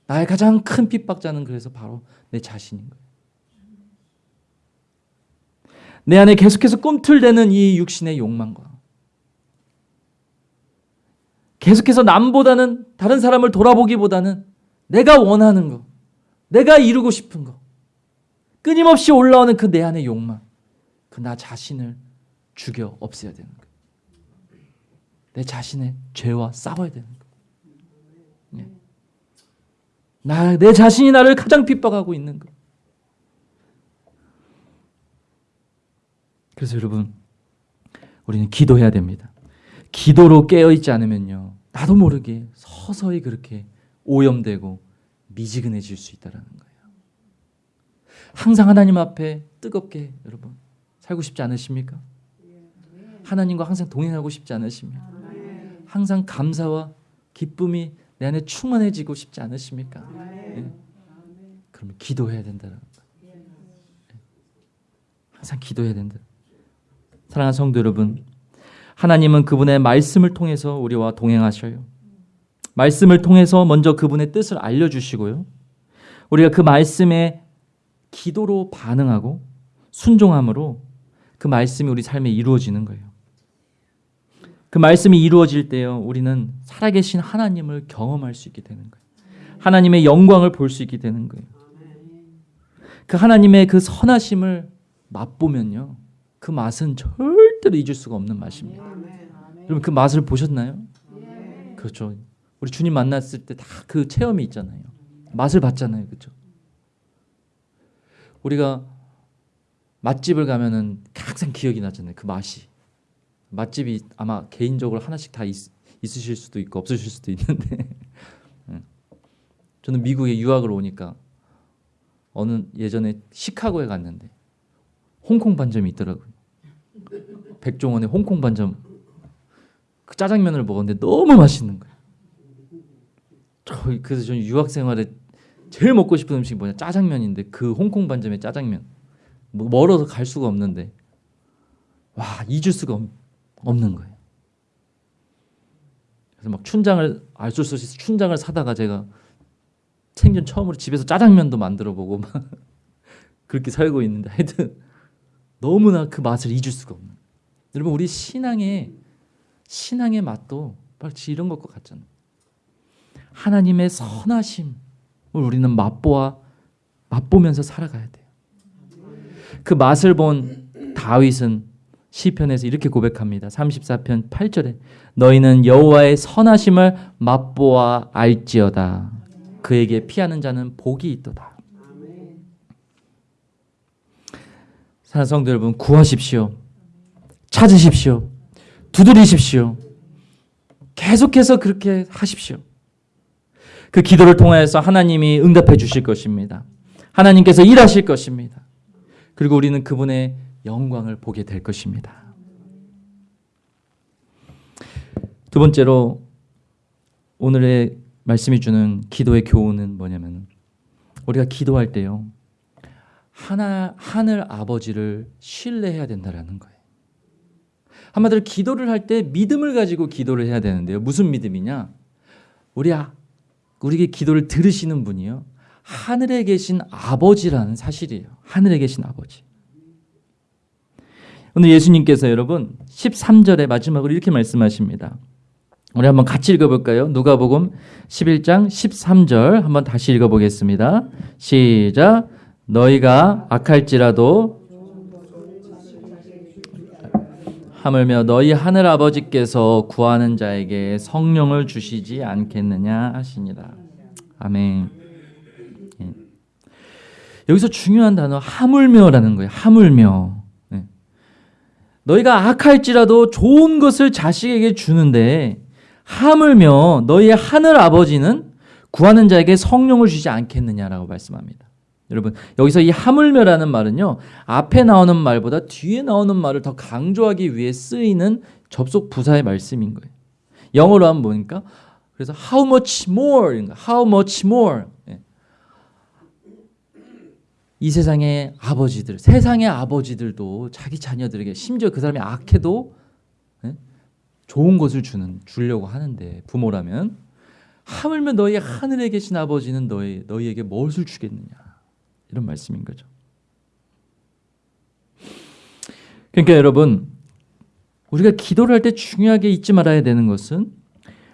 나의 가장 큰 핍박자는 그래서 바로 내 자신인 거예요. 내 안에 계속해서 꿈틀대는 이 육신의 욕망과 계속해서 남보다는 다른 사람을 돌아보기보다는 내가 원하는 거, 내가 이루고 싶은 거, 끊임없이 올라오는 그 내 안의 욕망, 그 나 자신을 죽여 없애야 되는 거예요. 내 자신의 죄와 싸워야 되는 거예요. 나, 내 자신이 나를 가장 핍박하고 있는 거. 그래서 여러분, 우리는 기도해야 됩니다. 기도로 깨어있지 않으면요. 나도 모르게 서서히 그렇게 오염되고 미지근해질 수 있다는 거예요. 항상 하나님 앞에 뜨겁게 여러분 살고 싶지 않으십니까? 하나님과 항상 동행하고 싶지 않으십니까? 항상 감사와 기쁨이 내 안에 충만해지고 싶지 않으십니까? 네. 그러면 기도해야 된다는 거예요. 항상 기도해야 된다. 사랑하는 성도 여러분, 하나님은 그분의 말씀을 통해서 우리와 동행하셔요. 말씀을 통해서 먼저 그분의 뜻을 알려주시고요. 우리가 그 말씀에 기도로 반응하고 순종함으로 그 말씀이 우리 삶에 이루어지는 거예요. 그 말씀이 이루어질 때요, 우리는 살아계신 하나님을 경험할 수 있게 되는 거예요. 하나님의 영광을 볼 수 있게 되는 거예요. 그 하나님의 그 선하심을 맛보면요, 그 맛은 절대로 잊을 수가 없는 맛입니다. 여러분 그 맛을 보셨나요? 그렇죠. 우리 주님 만났을 때 다 그 체험이 있잖아요. 맛을 봤잖아요. 그렇죠? 우리가 맛집을 가면은 항상 기억이 나잖아요. 그 맛이. 맛집이 아마 개인적으로 하나씩 다 있, 있으실 수도 있고 없으실 수도 있는데 저는 미국에 유학을 오니까 어느 예전에 시카고에 갔는데 홍콩 반점이 있더라고요. 백종원의 홍콩 반점 그 짜장면을 먹었는데 너무 맛있는 거예요. 저 그래서 저는 유학 생활에 제일 먹고 싶은 음식이 뭐냐? 짜장면인데 그 홍콩 반점의 짜장면. 뭐 멀어서 갈 수가 없는데 와 잊을 수가 없, 없는 거예요. 그래서 막 춘장을 알수 없이 춘장을 사다가 제가 생전 처음으로 집에서 짜장면도 만들어 보고 막 그렇게 살고 있는데 하여튼 너무나 그 맛을 잊을 수가 없는. 여러분 우리 신앙의 신앙의 맛도 마치 이런 것과 같잖아요. 하나님의 선하심을 우리는 맛보아 맛보면서 살아가야 돼요. 그 맛을 본 다윗은 시편에서 이렇게 고백합니다. 34편 8절에 너희는 여호와의 선하심을 맛보아 알지어다. 그에게 피하는 자는 복이 있도다. 사랑하는 성도 여러분 구하십시오. 찾으십시오. 두드리십시오. 계속해서 그렇게 하십시오. 그 기도를 통하여서 하나님이 응답해 주실 것입니다. 하나님께서 일하실 것입니다. 그리고 우리는 그분의 영광을 보게 될 것입니다. 두 번째로 오늘의 말씀이 주는 기도의 교훈은 뭐냐면 우리가 기도할 때요. 하나 하늘 아버지를 신뢰해야 된다라는 거예요. 한마디로 기도를 할 때 믿음을 가지고 기도를 해야 되는데요. 무슨 믿음이냐? 우리 아, 우리에게 기도를 들으시는 분이요. 하늘에 계신 아버지라는 사실이에요. 하늘에 계신 아버지. 오늘 예수님께서 여러분 13절의 마지막으로 이렇게 말씀하십니다. 우리 한번 같이 읽어볼까요? 누가복음 11장 13절 한번 다시 읽어보겠습니다. 시작. 너희가 악할지라도 하물며 너희 하늘 아버지께서 구하는 자에게 성령을 주시지 않겠느냐 하시니라. 아멘. 예. 여기서 중요한 단어 하물며라는 거예요. 하물며. 예. 너희가 악할지라도 좋은 것을 자식에게 주는데 하물며 너희의 하늘 아버지는 구하는 자에게 성령을 주지 않겠느냐라고 말씀합니다. 여러분 여기서 이 하물며라는 말은요 앞에 나오는 말보다 뒤에 나오는 말을 더 강조하기 위해 쓰이는 접속 부사의 말씀인 거예요. 영어로 하면 뭐니까 그래서 how much more, how much more. 예. 이 세상의 아버지들, 세상의 아버지들도 자기 자녀들에게 심지어 그 사람이 악해도 예? 좋은 것을 주는 주려고 하는데 부모라면 하물며 너희 하늘에 계신 아버지는 너희 너희에게 무엇을 주겠느냐? 이런 말씀인 거죠. 그러니까 여러분 우리가 기도를 할 때 중요하게 잊지 말아야 되는 것은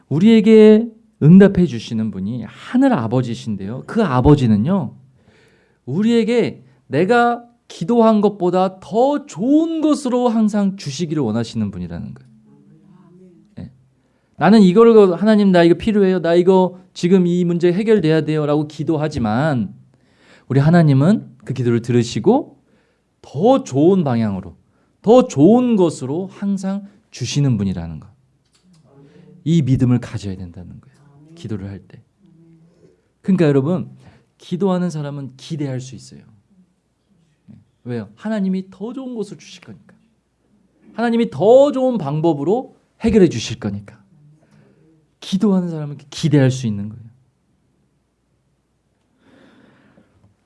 우리에게 응답해 주시는 분이 하늘 아버지신데요. 그 아버지는요. 우리에게 내가 기도한 것보다 더 좋은 것으로 항상 주시기를 원하시는 분이라는 거예요. 네. 나는 이거를 하나님 나 이거 필요해요. 나 이거 지금 이 문제 해결돼야 돼요 라고 기도하지만 우리 하나님은 그 기도를 들으시고 더 좋은 방향으로 더 좋은 것으로 항상 주시는 분이라는 것. 이 믿음을 가져야 된다는 거예요. 기도를 할 때. 그러니까 여러분 기도하는 사람은 기대할 수 있어요. 왜요? 하나님이 더 좋은 것을 주실 거니까. 하나님이 더 좋은 방법으로 해결해 주실 거니까. 기도하는 사람은 기대할 수 있는 거예요.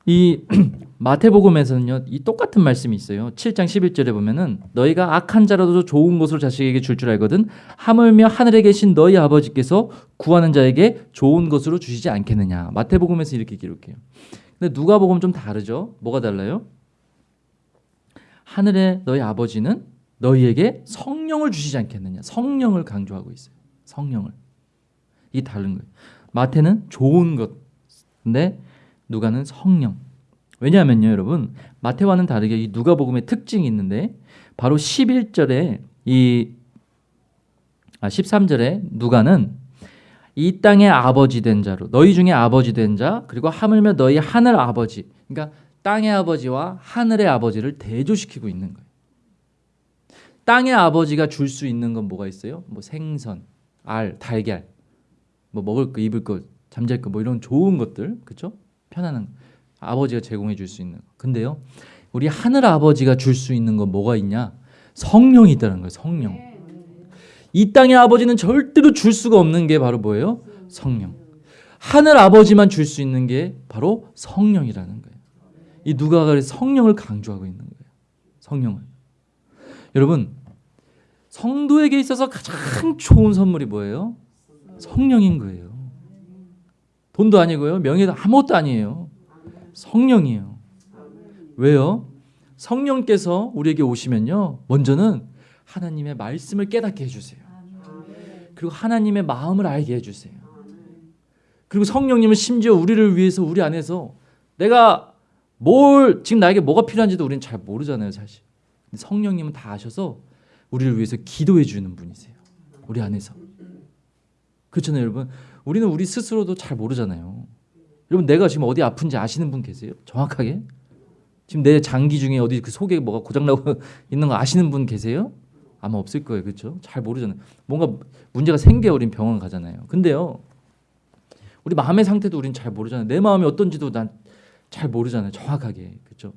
이 마태복음에서는요, 이 똑같은 말씀이 있어요. 7장 11절에 보면은 너희가 악한 자라도 좋은 것을 자식에게 줄줄 알거든 하물며 하늘에 계신 너희 아버지께서 구하는 자에게 좋은 것으로 주시지 않겠느냐. 마태복음에서 이렇게 기록해요. 근데 누가복음 좀 다르죠. 뭐가 달라요? 하늘에 너희 아버지는 너희에게 성령을 주시지 않겠느냐. 성령을 강조하고 있어요. 성령을. 이게 다른 거예요. 마태는 좋은 것. 근데 누가는 성령. 왜냐하면요, 여러분 마태와는 다르게 이 누가복음의 특징이 있는데 바로 11절에 이 아, 13절에 누가는 이 땅의 아버지 된 자로 너희 중에 아버지 된 자 그리고 하물며 너희 하늘 아버지 그러니까 땅의 아버지와 하늘의 아버지를 대조시키고 있는 거예요. 땅의 아버지가 줄 수 있는 건 뭐가 있어요? 뭐 생선, 알, 달걀, 뭐 먹을 거, 입을 거, 잠잘 거, 뭐 이런 좋은 것들, 그렇죠? 편안한 아버지가 제공해 줄 수 있는 거. 근데요, 우리 하늘 아버지가 줄 수 있는 건 뭐가 있냐? 성령이 있다는 거예요. 성령. 이 땅의 아버지는 절대로 줄 수가 없는 게 바로 뭐예요? 성령. 하늘 아버지만 줄 수 있는 게 바로 성령이라는 거예요. 이 누가가 성령을 강조하고 있는 거예요. 성령을. 여러분 성도에게 있어서 가장 좋은 선물이 뭐예요? 성령인 거예요. 돈도 아니고요. 명예도 아무것도 아니에요. 성령이에요. 왜요? 성령께서 우리에게 오시면요. 먼저는 하나님의 말씀을 깨닫게 해주세요. 그리고 하나님의 마음을 알게 해주세요. 그리고 성령님은 심지어 우리를 위해서 우리 안에서 내가 뭘 지금 나에게 뭐가 필요한지도 우리는 잘 모르잖아요, 사실. 성령님은 다 아셔서 우리를 위해서 기도해 주는 분이세요. 우리 안에서. 그렇잖아요, 여러분. 우리는 우리 스스로도 잘 모르잖아요. 여러분 내가 지금 어디 아픈지 아시는 분 계세요? 정확하게? 지금 내 장기 중에 어디 그 속에 뭐가 고장 나고 있는 거 아시는 분 계세요? 아마 없을 거예요. 그렇죠? 잘 모르잖아요. 뭔가 문제가 생겨 우린 병원 가잖아요. 근데요. 우리 마음의 상태도 우린 잘 모르잖아요. 내 마음이 어떤지도 난 잘 모르잖아요. 정확하게. 그렇죠?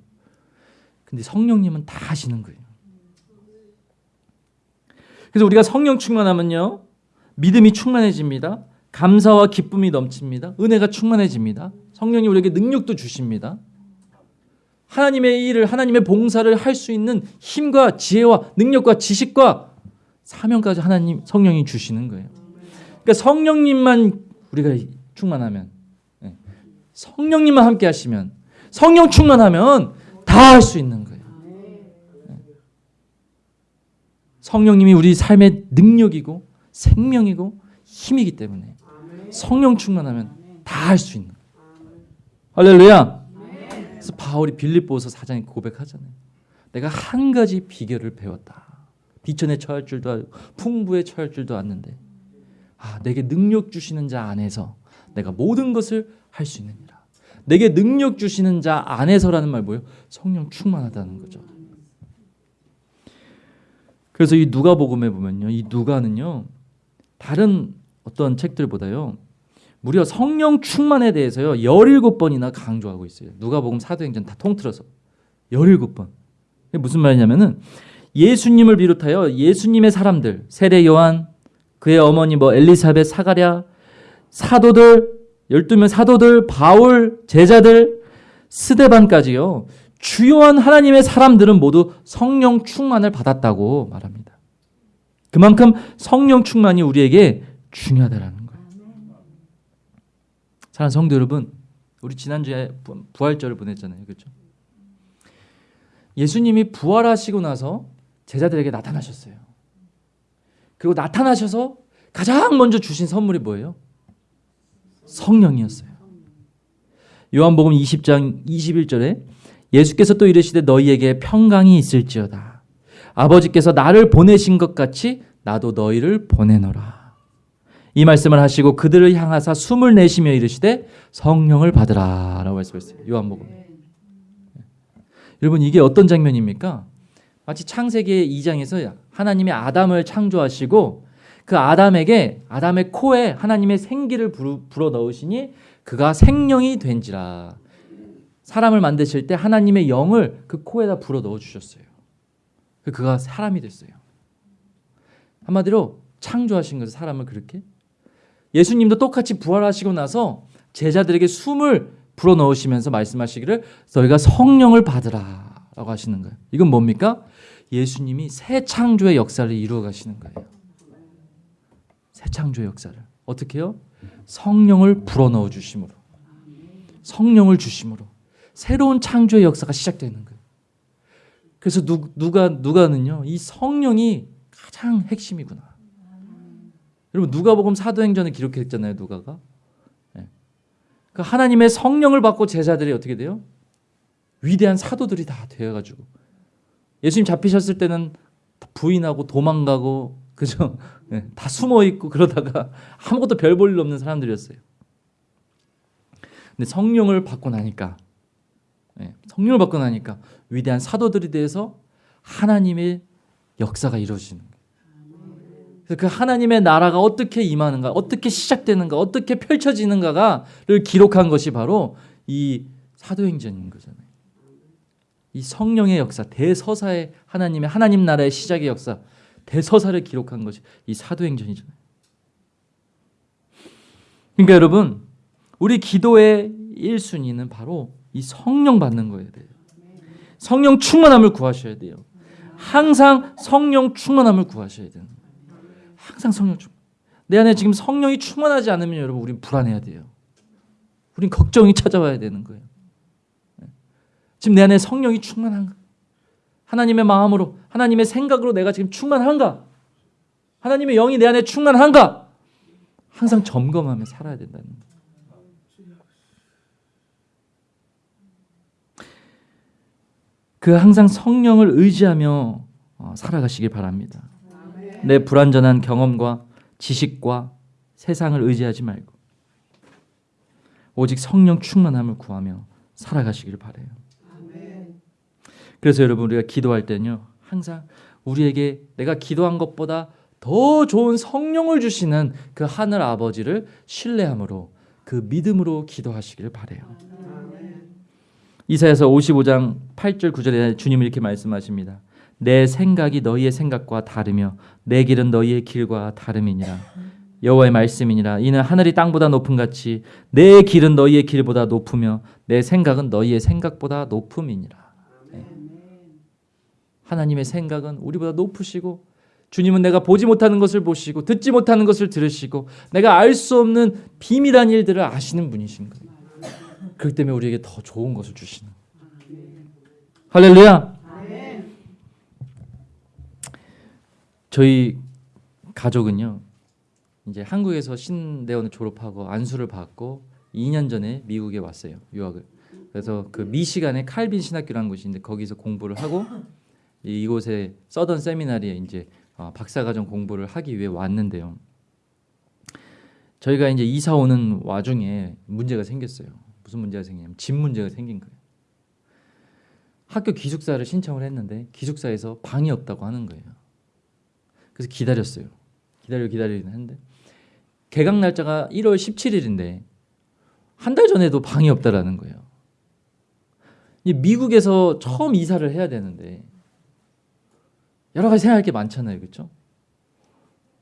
근데 성령님은 다 아시는 거예요. 그래서 우리가 성령 충만하면요. 믿음이 충만해집니다. 감사와 기쁨이 넘칩니다. 은혜가 충만해집니다. 성령이 우리에게 능력도 주십니다. 하나님의 일을 하나님의 봉사를 할 수 있는 힘과 지혜와 능력과 지식과 사명까지 하나님 성령이 주시는 거예요. 그러니까 성령님만 우리가 충만하면 예. 성령님만 함께 하시면 성령 충만하면 다 할 수 있는 거예요. 예. 성령님이 우리 삶의 능력이고 생명이고 힘이기 때문에 성령 충만하면 다 할 수 있는. 할렐루야. 그래서 바울이 빌립보서 사장에 고백하잖아요. 내가 한 가지 비결을 배웠다. 비천에 처할 줄도 알고 풍부에 처할 줄도 아는데 아, 내게 능력 주시는 자 안에서 내가 모든 것을 할 수 있느니라. 내게 능력 주시는 자 안에서라는 말 뭐예요? 성령 충만하다는 거죠. 그래서 이 누가복음에 보면요. 이 누가는요. 다른 어떤 책들보다요. 무려 성령 충만에 대해서요. 17번이나 강조하고 있어요. 누가복음 사도행전 다 통틀어서 17번. 이게 무슨 말이냐면은 예수님을 비롯하여 예수님의 사람들, 세례 요한, 그의 어머니 뭐 엘리사벳, 사가랴, 사도들, 12명 사도들, 바울, 제자들, 스데반까지요. 주요한 하나님의 사람들은 모두 성령 충만을 받았다고 말합니다. 그만큼 성령 충만이 우리에게 중요하다라는 거예요. 사랑하는 성도 여러분, 우리 지난주에 부- 부활절을 보냈잖아요. 그렇죠? 예수님이 부활하시고 나서 제자들에게 나타나셨어요. 그리고 나타나셔서 가장 먼저 주신 선물이 뭐예요? 성령이었어요. 요한복음 20장 21절에 예수께서 또 이르시되 너희에게 평강이 있을지어다. 아버지께서 나를 보내신 것 같이 나도 너희를 보내노라. 이 말씀을 하시고 그들을 향하사 숨을 내쉬며 이르시되 성령을 받으라라고 말씀했어요. 요한복음. 여러분 이게 어떤 장면입니까? 마치 창세기 2장에서 하나님이 아담을 창조하시고 그 아담에게 아담의 코에 하나님의 생기를 불어, 넣으시니 그가 생명이 된지라. 사람을 만드실 때 하나님의 영을 그 코에다 불어 넣어 주셨어요. 그가 사람이 됐어요. 한마디로 창조하신 거죠. 사람을 그렇게. 예수님도 똑같이 부활하시고 나서 제자들에게 숨을 불어 넣으시면서 말씀하시기를 너희가 성령을 받으라 라고 하시는 거예요. 이건 뭡니까? 예수님이 새 창조의 역사를 이루어 가시는 거예요. 새 창조의 역사를 어떻게 요? 성령을 불어 넣어 주심으로 성령을 주심으로 새로운 창조의 역사가 시작되는 거예요. 그래서 누, 누가 누가는요 이 성령이 가장 핵심이구나. 여러분 누가복음 사도행전을 기록했잖아요 누가가. 네. 그 하나님의 성령을 받고 제자들이 어떻게 돼요? 위대한 사도들이 다 되어가지고 예수님 잡히셨을 때는 부인하고 도망가고 그죠? 네, 다 숨어 있고 그러다가 아무것도 별 볼 일 없는 사람들이었어요. 근데 성령을 받고 나니까 네, 성령을 받고 나니까 위대한 사도들이 돼서 하나님의 역사가 이루어지는 거예요. 그 하나님의 나라가 어떻게 임하는가, 어떻게 시작되는가, 어떻게 펼쳐지는가가를 기록한 것이 바로 이 사도행전인 거잖아요. 이 성령의 역사, 대서사의 하나님의 하나님 나라의 시작의 역사, 대서사를 기록한 것이 이 사도행전이잖아요. 그러니까 여러분 우리 기도의 1순위는 바로 이 성령 받는 거예요. 성령 충만함을 구하셔야 돼요. 항상 성령 충만함을 구하셔야 돼요. 항상 성령 충만. 내 안에 지금 성령이 충만하지 않으면 여러분 우린 불안해야 돼요. 우린 걱정이 찾아와야 되는 거예요. 지금 내 안에 성령이 충만한가? 하나님의 마음으로, 하나님의 생각으로 내가 지금 충만한가? 하나님의 영이 내 안에 충만한가? 항상 점검하며 살아야 된다는 거예요. 그 항상 성령을 의지하며 어, 살아가시길 바랍니다. 내 불완전한 경험과 지식과 세상을 의지하지 말고 오직 성령 충만함을 구하며 살아가시길 바래요. 그래서 여러분 우리가 기도할 때는요 항상 우리에게 내가 기도한 것보다 더 좋은 성령을 주시는 그 하늘 아버지를 신뢰함으로 그 믿음으로 기도하시기를 바래요. 이사야서 55장 8절 9절에 주님이 이렇게 말씀하십니다. 내 생각이 너희의 생각과 다르며 내 길은 너희의 길과 다름이니라. 여호와의 말씀이니라. 이는 하늘이 땅보다 높음 같이 내 길은 너희의 길보다 높으며 내 생각은 너희의 생각보다 높음이니라. 네. 하나님의 생각은 우리보다 높으시고 주님은 내가 보지 못하는 것을 보시고 듣지 못하는 것을 들으시고 내가 알 수 없는 비밀한 일들을 아시는 분이신 거예요. 그렇기 때문에 우리에게 더 좋은 것을 주시는. 할렐루야. 저희 가족은요. 이제 한국에서 신대원을 졸업하고 안수를 받고 2년 전에 미국에 왔어요. 유학을. 그래서 그 미시간에 칼빈 신학교라는 있는데 거기서 공부를 하고 이곳에 서던 세미나리에 이제 어, 박사과정 공부를 하기 위해 왔는데요. 저희가 이제 이사 오는 와중에 문제가 생겼어요. 무슨 문제가 생기냐면 집 문제가 생긴 거예요. 학교 기숙사를 신청을 했는데 기숙사에서 방이 없다고 하는 거예요. 그래서 기다렸어요. 기다려 기다리긴 했는데 개강 날짜가 1월 17일인데 한 달 전에도 방이 없다라는 거예요. 미국에서 처음 이사를 해야 되는데 여러 가지 생각할 게 많잖아요, 그렇죠?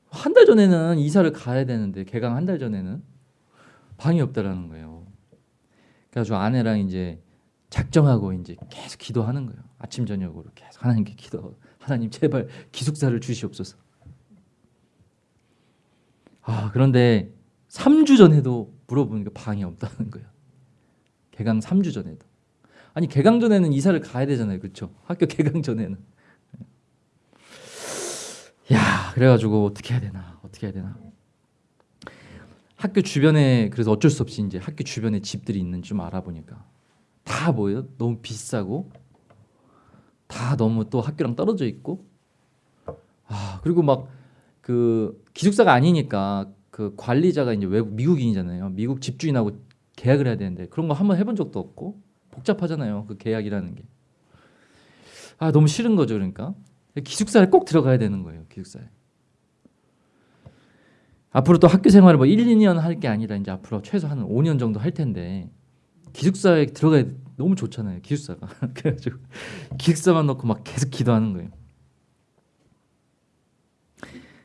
한 달 전에는 이사를 가야 되는데 개강 한 달 전에는 방이 없다라는 거예요. 그래서 아내랑 이제 작정하고 이제 계속 기도하는 거예요. 아침 저녁으로 계속 하나님께 기도. 하나님 제발 기숙사를 주시옵소서. 아 그런데 3주 전에도 물어보니까 방이 없다는 거예요. 개강 3주 전에도. 아니 개강 전에는 이사를 가야 되잖아요, 그렇죠? 학교 개강 전에는. 야 그래가지고 어떻게 해야 되나 어떻게 해야 되나. 학교 주변에 그래서 어쩔 수 없이 이제 학교 주변에 집들이 있는 좀 알아보니까 다 뭐예요? 너무 비싸고 다 너무 또 학교랑 떨어져 있고 아 그리고 막 그 기숙사가 아니니까 그 관리자가 이제 외국 미국인이잖아요. 미국 집주인하고 계약을 해야 되는데 그런 거 한번 해본 적도 없고 복잡하잖아요. 그 계약이라는 게. 아 너무 싫은 거죠, 그러니까 기숙사에 꼭 들어가야 되는 거예요. 기숙사에. 앞으로 또 학교 생활을 뭐 1, 2년 할 게 아니라 이제 앞으로 최소 한 5년 정도 할 텐데 기숙사에 들어가야 너무 좋잖아요. 기숙사가. 그래가지고 기숙사만 놓고 막 계속 기도하는 거예요.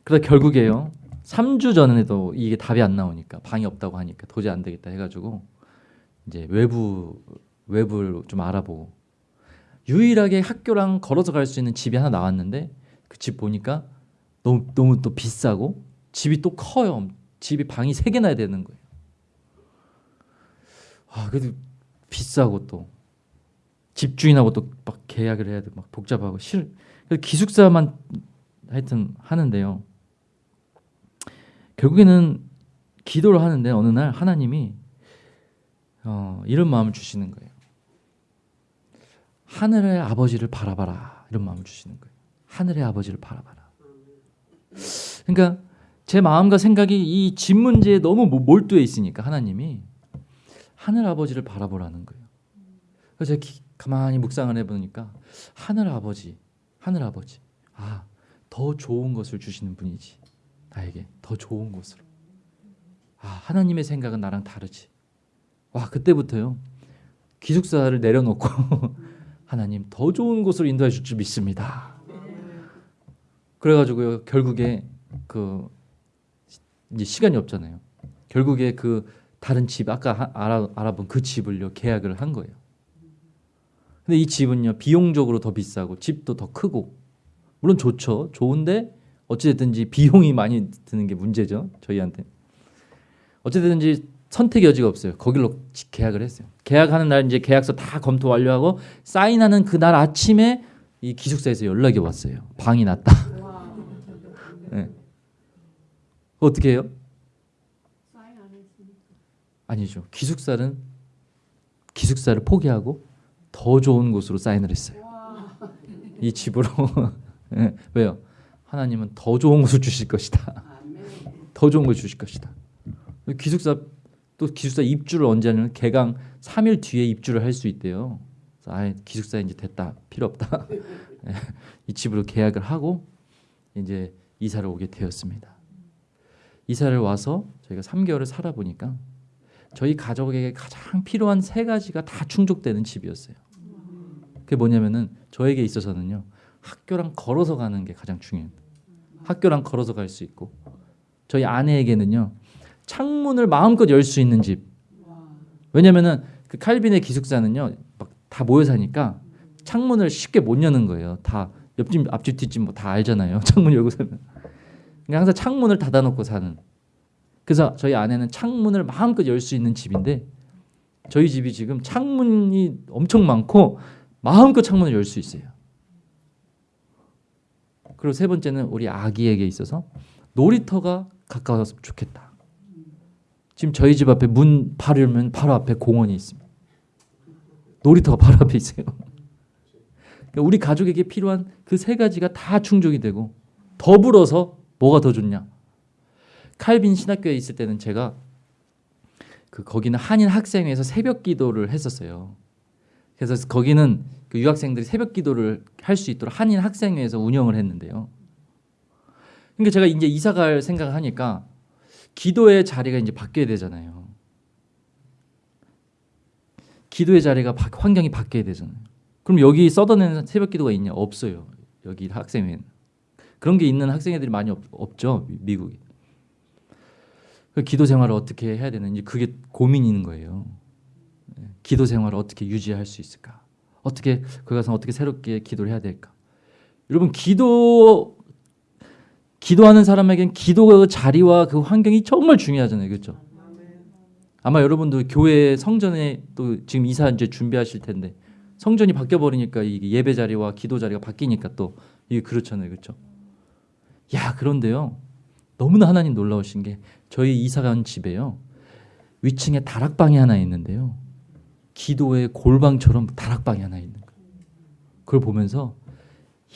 그래서 결국에요. 3주 전에도 이게 답이 안 나오니까 방이 없다고 하니까 도저히 안 되겠다 해가지고 이제 외부 외부를 좀 알아보고 유일하게 학교랑 걸어서 갈 수 있는 집이 하나 나왔는데 그 집 보니까 너무 너무 또 비싸고 집이 또 커요. 집이 방이 세 개나 되는 거예요. 아 그래도 비싸고 또 집주인하고 또 막 계약을 해야 돼. 막 복잡하고 싫. 기숙사만 하여튼 하는데요. 결국에는 기도를 하는데 어느 날 하나님이 어, 이런 마음을 주시는 거예요. 하늘의 아버지를 바라봐라 이런 마음을 주시는 거예요. 하늘의 아버지를 바라봐라. 그러니까 제 마음과 생각이 이 집 문제에 너무 몰두해 있으니까 하나님이 하늘 아버지를 바라보라는 거예요. 그래서 제가 기, 가만히 묵상을 해보니까 하늘 아버지, 하늘 아버지, 아 더 좋은 것을 주시는 분이지. 나에게 더 좋은 곳으로. 아, 하나님의 생각은 나랑 다르지. 와, 그때부터요. 기숙사를 내려놓고 하나님 더 좋은 곳으로 인도해 줄 줄 믿습니다. 그래가지고요, 결국에 그 이제 시간이 없잖아요. 결국에 그 다른 집 아까 하- 알아, 알아본 그 집을요 계약을 한 거예요. 근데 이 집은요 비용적으로 더 비싸고 집도 더 크고 물론 좋죠 좋은데 어찌됐든지 비용이 많이 드는 게 문제죠 저희한테 어찌됐든지 선택의 여지가 없어요 거길로 지- 계약을 했어요 계약하는 날 이제 계약서 다 검토 완료하고 사인하는 그날 아침에 이 기숙사에서 연락이 왔어요 방이 났다 네. 어떻게 해요? 아니죠. 기숙사는 기숙사를 포기하고 더 좋은 곳으로 사인을 했어요. 이 집으로 예, 왜요? 하나님은 더 좋은 곳을 주실 것이다. 더 좋은 걸 주실 것이다. 기숙사 또 기숙사 입주를 언제 하냐면 개강 3일 뒤에 입주를 할 수 있대요. 아 기숙사 이제 됐다 필요 없다. 예, 이 집으로 계약을 하고 이제 이사를 오게 되었습니다. 이사를 와서 저희가 3개월을 살아보니까 저희 가족에게 가장 필요한 세 가지가 다 충족되는 집이었어요. 그게 뭐냐면은 저에게 있어서는요 학교랑 걸어서 가는 게 가장 중요해요. 학교랑 걸어서 갈 수 있고 저희 아내에게는요 창문을 마음껏 열 수 있는 집. 왜냐면은 그 칼빈의 기숙사는요 막 다 모여 사니까 창문을 쉽게 못 여는 거예요. 다 옆집 앞집 뒷집 뭐 다 알잖아요. 창문 열고 살면. 그러니까 항상 창문을 닫아놓고 사는. 그래서 저희 아내는 창문을 마음껏 열 수 있는 집인데 저희 집이 지금 창문이 엄청 많고 마음껏 창문을 열 수 있어요. 그리고 세 번째는 우리 아기에게 있어서 놀이터가 가까워서 좋겠다. 지금 저희 집 앞에 문 바로 열면 바로 앞에 공원이 있습니다. 놀이터가 바로 앞에 있어요. 그러니까 우리 가족에게 필요한 그 세 가지가 다 충족이 되고 더불어서 뭐가 더 좋냐? 칼빈 신학교에 있을 때는 제가 그 거기는 한인 학생회에서 새벽 기도를 했었어요. 그래서 거기는 그 유학생들이 새벽 기도를 할 수 있도록 한인 학생회에서 운영을 했는데요. 그러니까 제가 이제 이사 갈 생각을 하니까 기도의 자리가 이제 바뀌어야 되잖아요. 기도의 자리가 바, 환경이 바뀌어야 되잖아요. 그럼 여기 써더내는 새벽 기도가 있냐? 없어요. 여기 학생회는 그런 게 있는 학생회들이 많이 없, 미- 미국이. 그 기도 생활을 어떻게 해야 되는지 그게 고민인 거예요. 예, 기도 생활을 어떻게 유지할 수 있을까? 어떻게 거기 가서 어떻게 새롭게 기도를 해야 될까? 여러분 기도 기도하는 사람에겐 기도 자리와 그 환경이 정말 중요하잖아요, 그렇죠? 아마 여러분도 교회 성전에 또 지금 이사 이제 준비하실 텐데 성전이 바뀌어 버리니까 예배 자리와 기도 자리가 바뀌니까 또 이게 그렇잖아요, 그렇죠? 야 그런데요, 너무나 하나님 놀라우신 게 저희 이사 간 집에요 위층에 다락방이 하나 있는데요, 기도의 골방처럼 다락방이 하나 있는 거예요. 그걸 보면서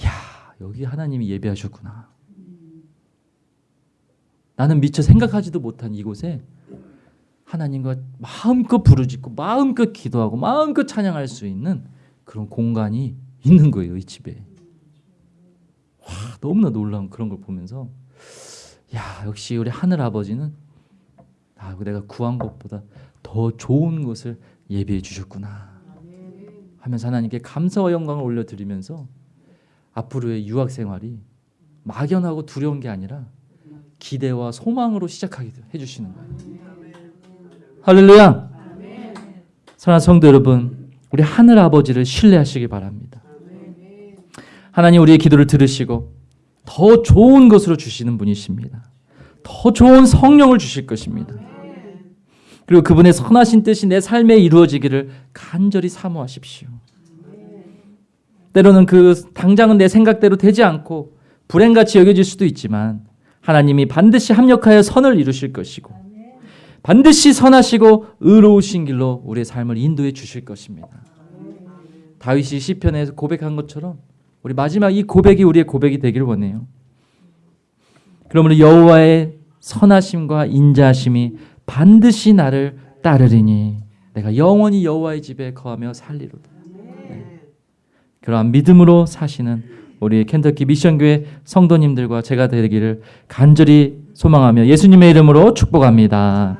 야 여기 하나님이 예배하셨구나. 나는 미처 생각하지도 못한 이곳에 하나님과 마음껏 부르짖고 마음껏 기도하고 마음껏 찬양할 수 있는 그런 공간이 있는 거예요 이 집에. 와 너무나 놀라운 그런 걸 보면서 야 역시 우리 하늘 아버지는 아 내가 구한 것보다 더 좋은 것을 예비해 주셨구나 하면서 하나님께 감사와 영광을 올려드리면서 앞으로의 유학 생활이 막연하고 두려운 게 아니라 기대와 소망으로 시작하게 해주시는 거예요. 할렐루야. 사랑하는 성도 여러분, 우리 하늘 아버지를 신뢰하시기 바랍니다. 하나님 우리의 기도를 들으시고 더 좋은 것으로 주시는 분이십니다. 더 좋은 성령을 주실 것입니다. 그리고 그분의 선하신 뜻이 내 삶에 이루어지기를 간절히 사모하십시오. 때로는 그 당장은 내 생각대로 되지 않고 불행같이 여겨질 수도 있지만 하나님이 반드시 합력하여 선을 이루실 것이고 반드시 선하시고 의로우신 길로 우리의 삶을 인도해 주실 것입니다. 다윗이 시편에서 고백한 것처럼 우리 마지막 이 고백이 우리의 고백이 되기를 원해요. 그러므로 여호와의 선하심과 인자하심이 반드시 나를 따르리니 내가 영원히 여호와의 집에 거하며 살리로다. 네. 그러한 믿음으로 사시는 우리 켄터키 미션교회 성도님들과 제가 되기를 간절히 소망하며 예수님의 이름으로 축복합니다.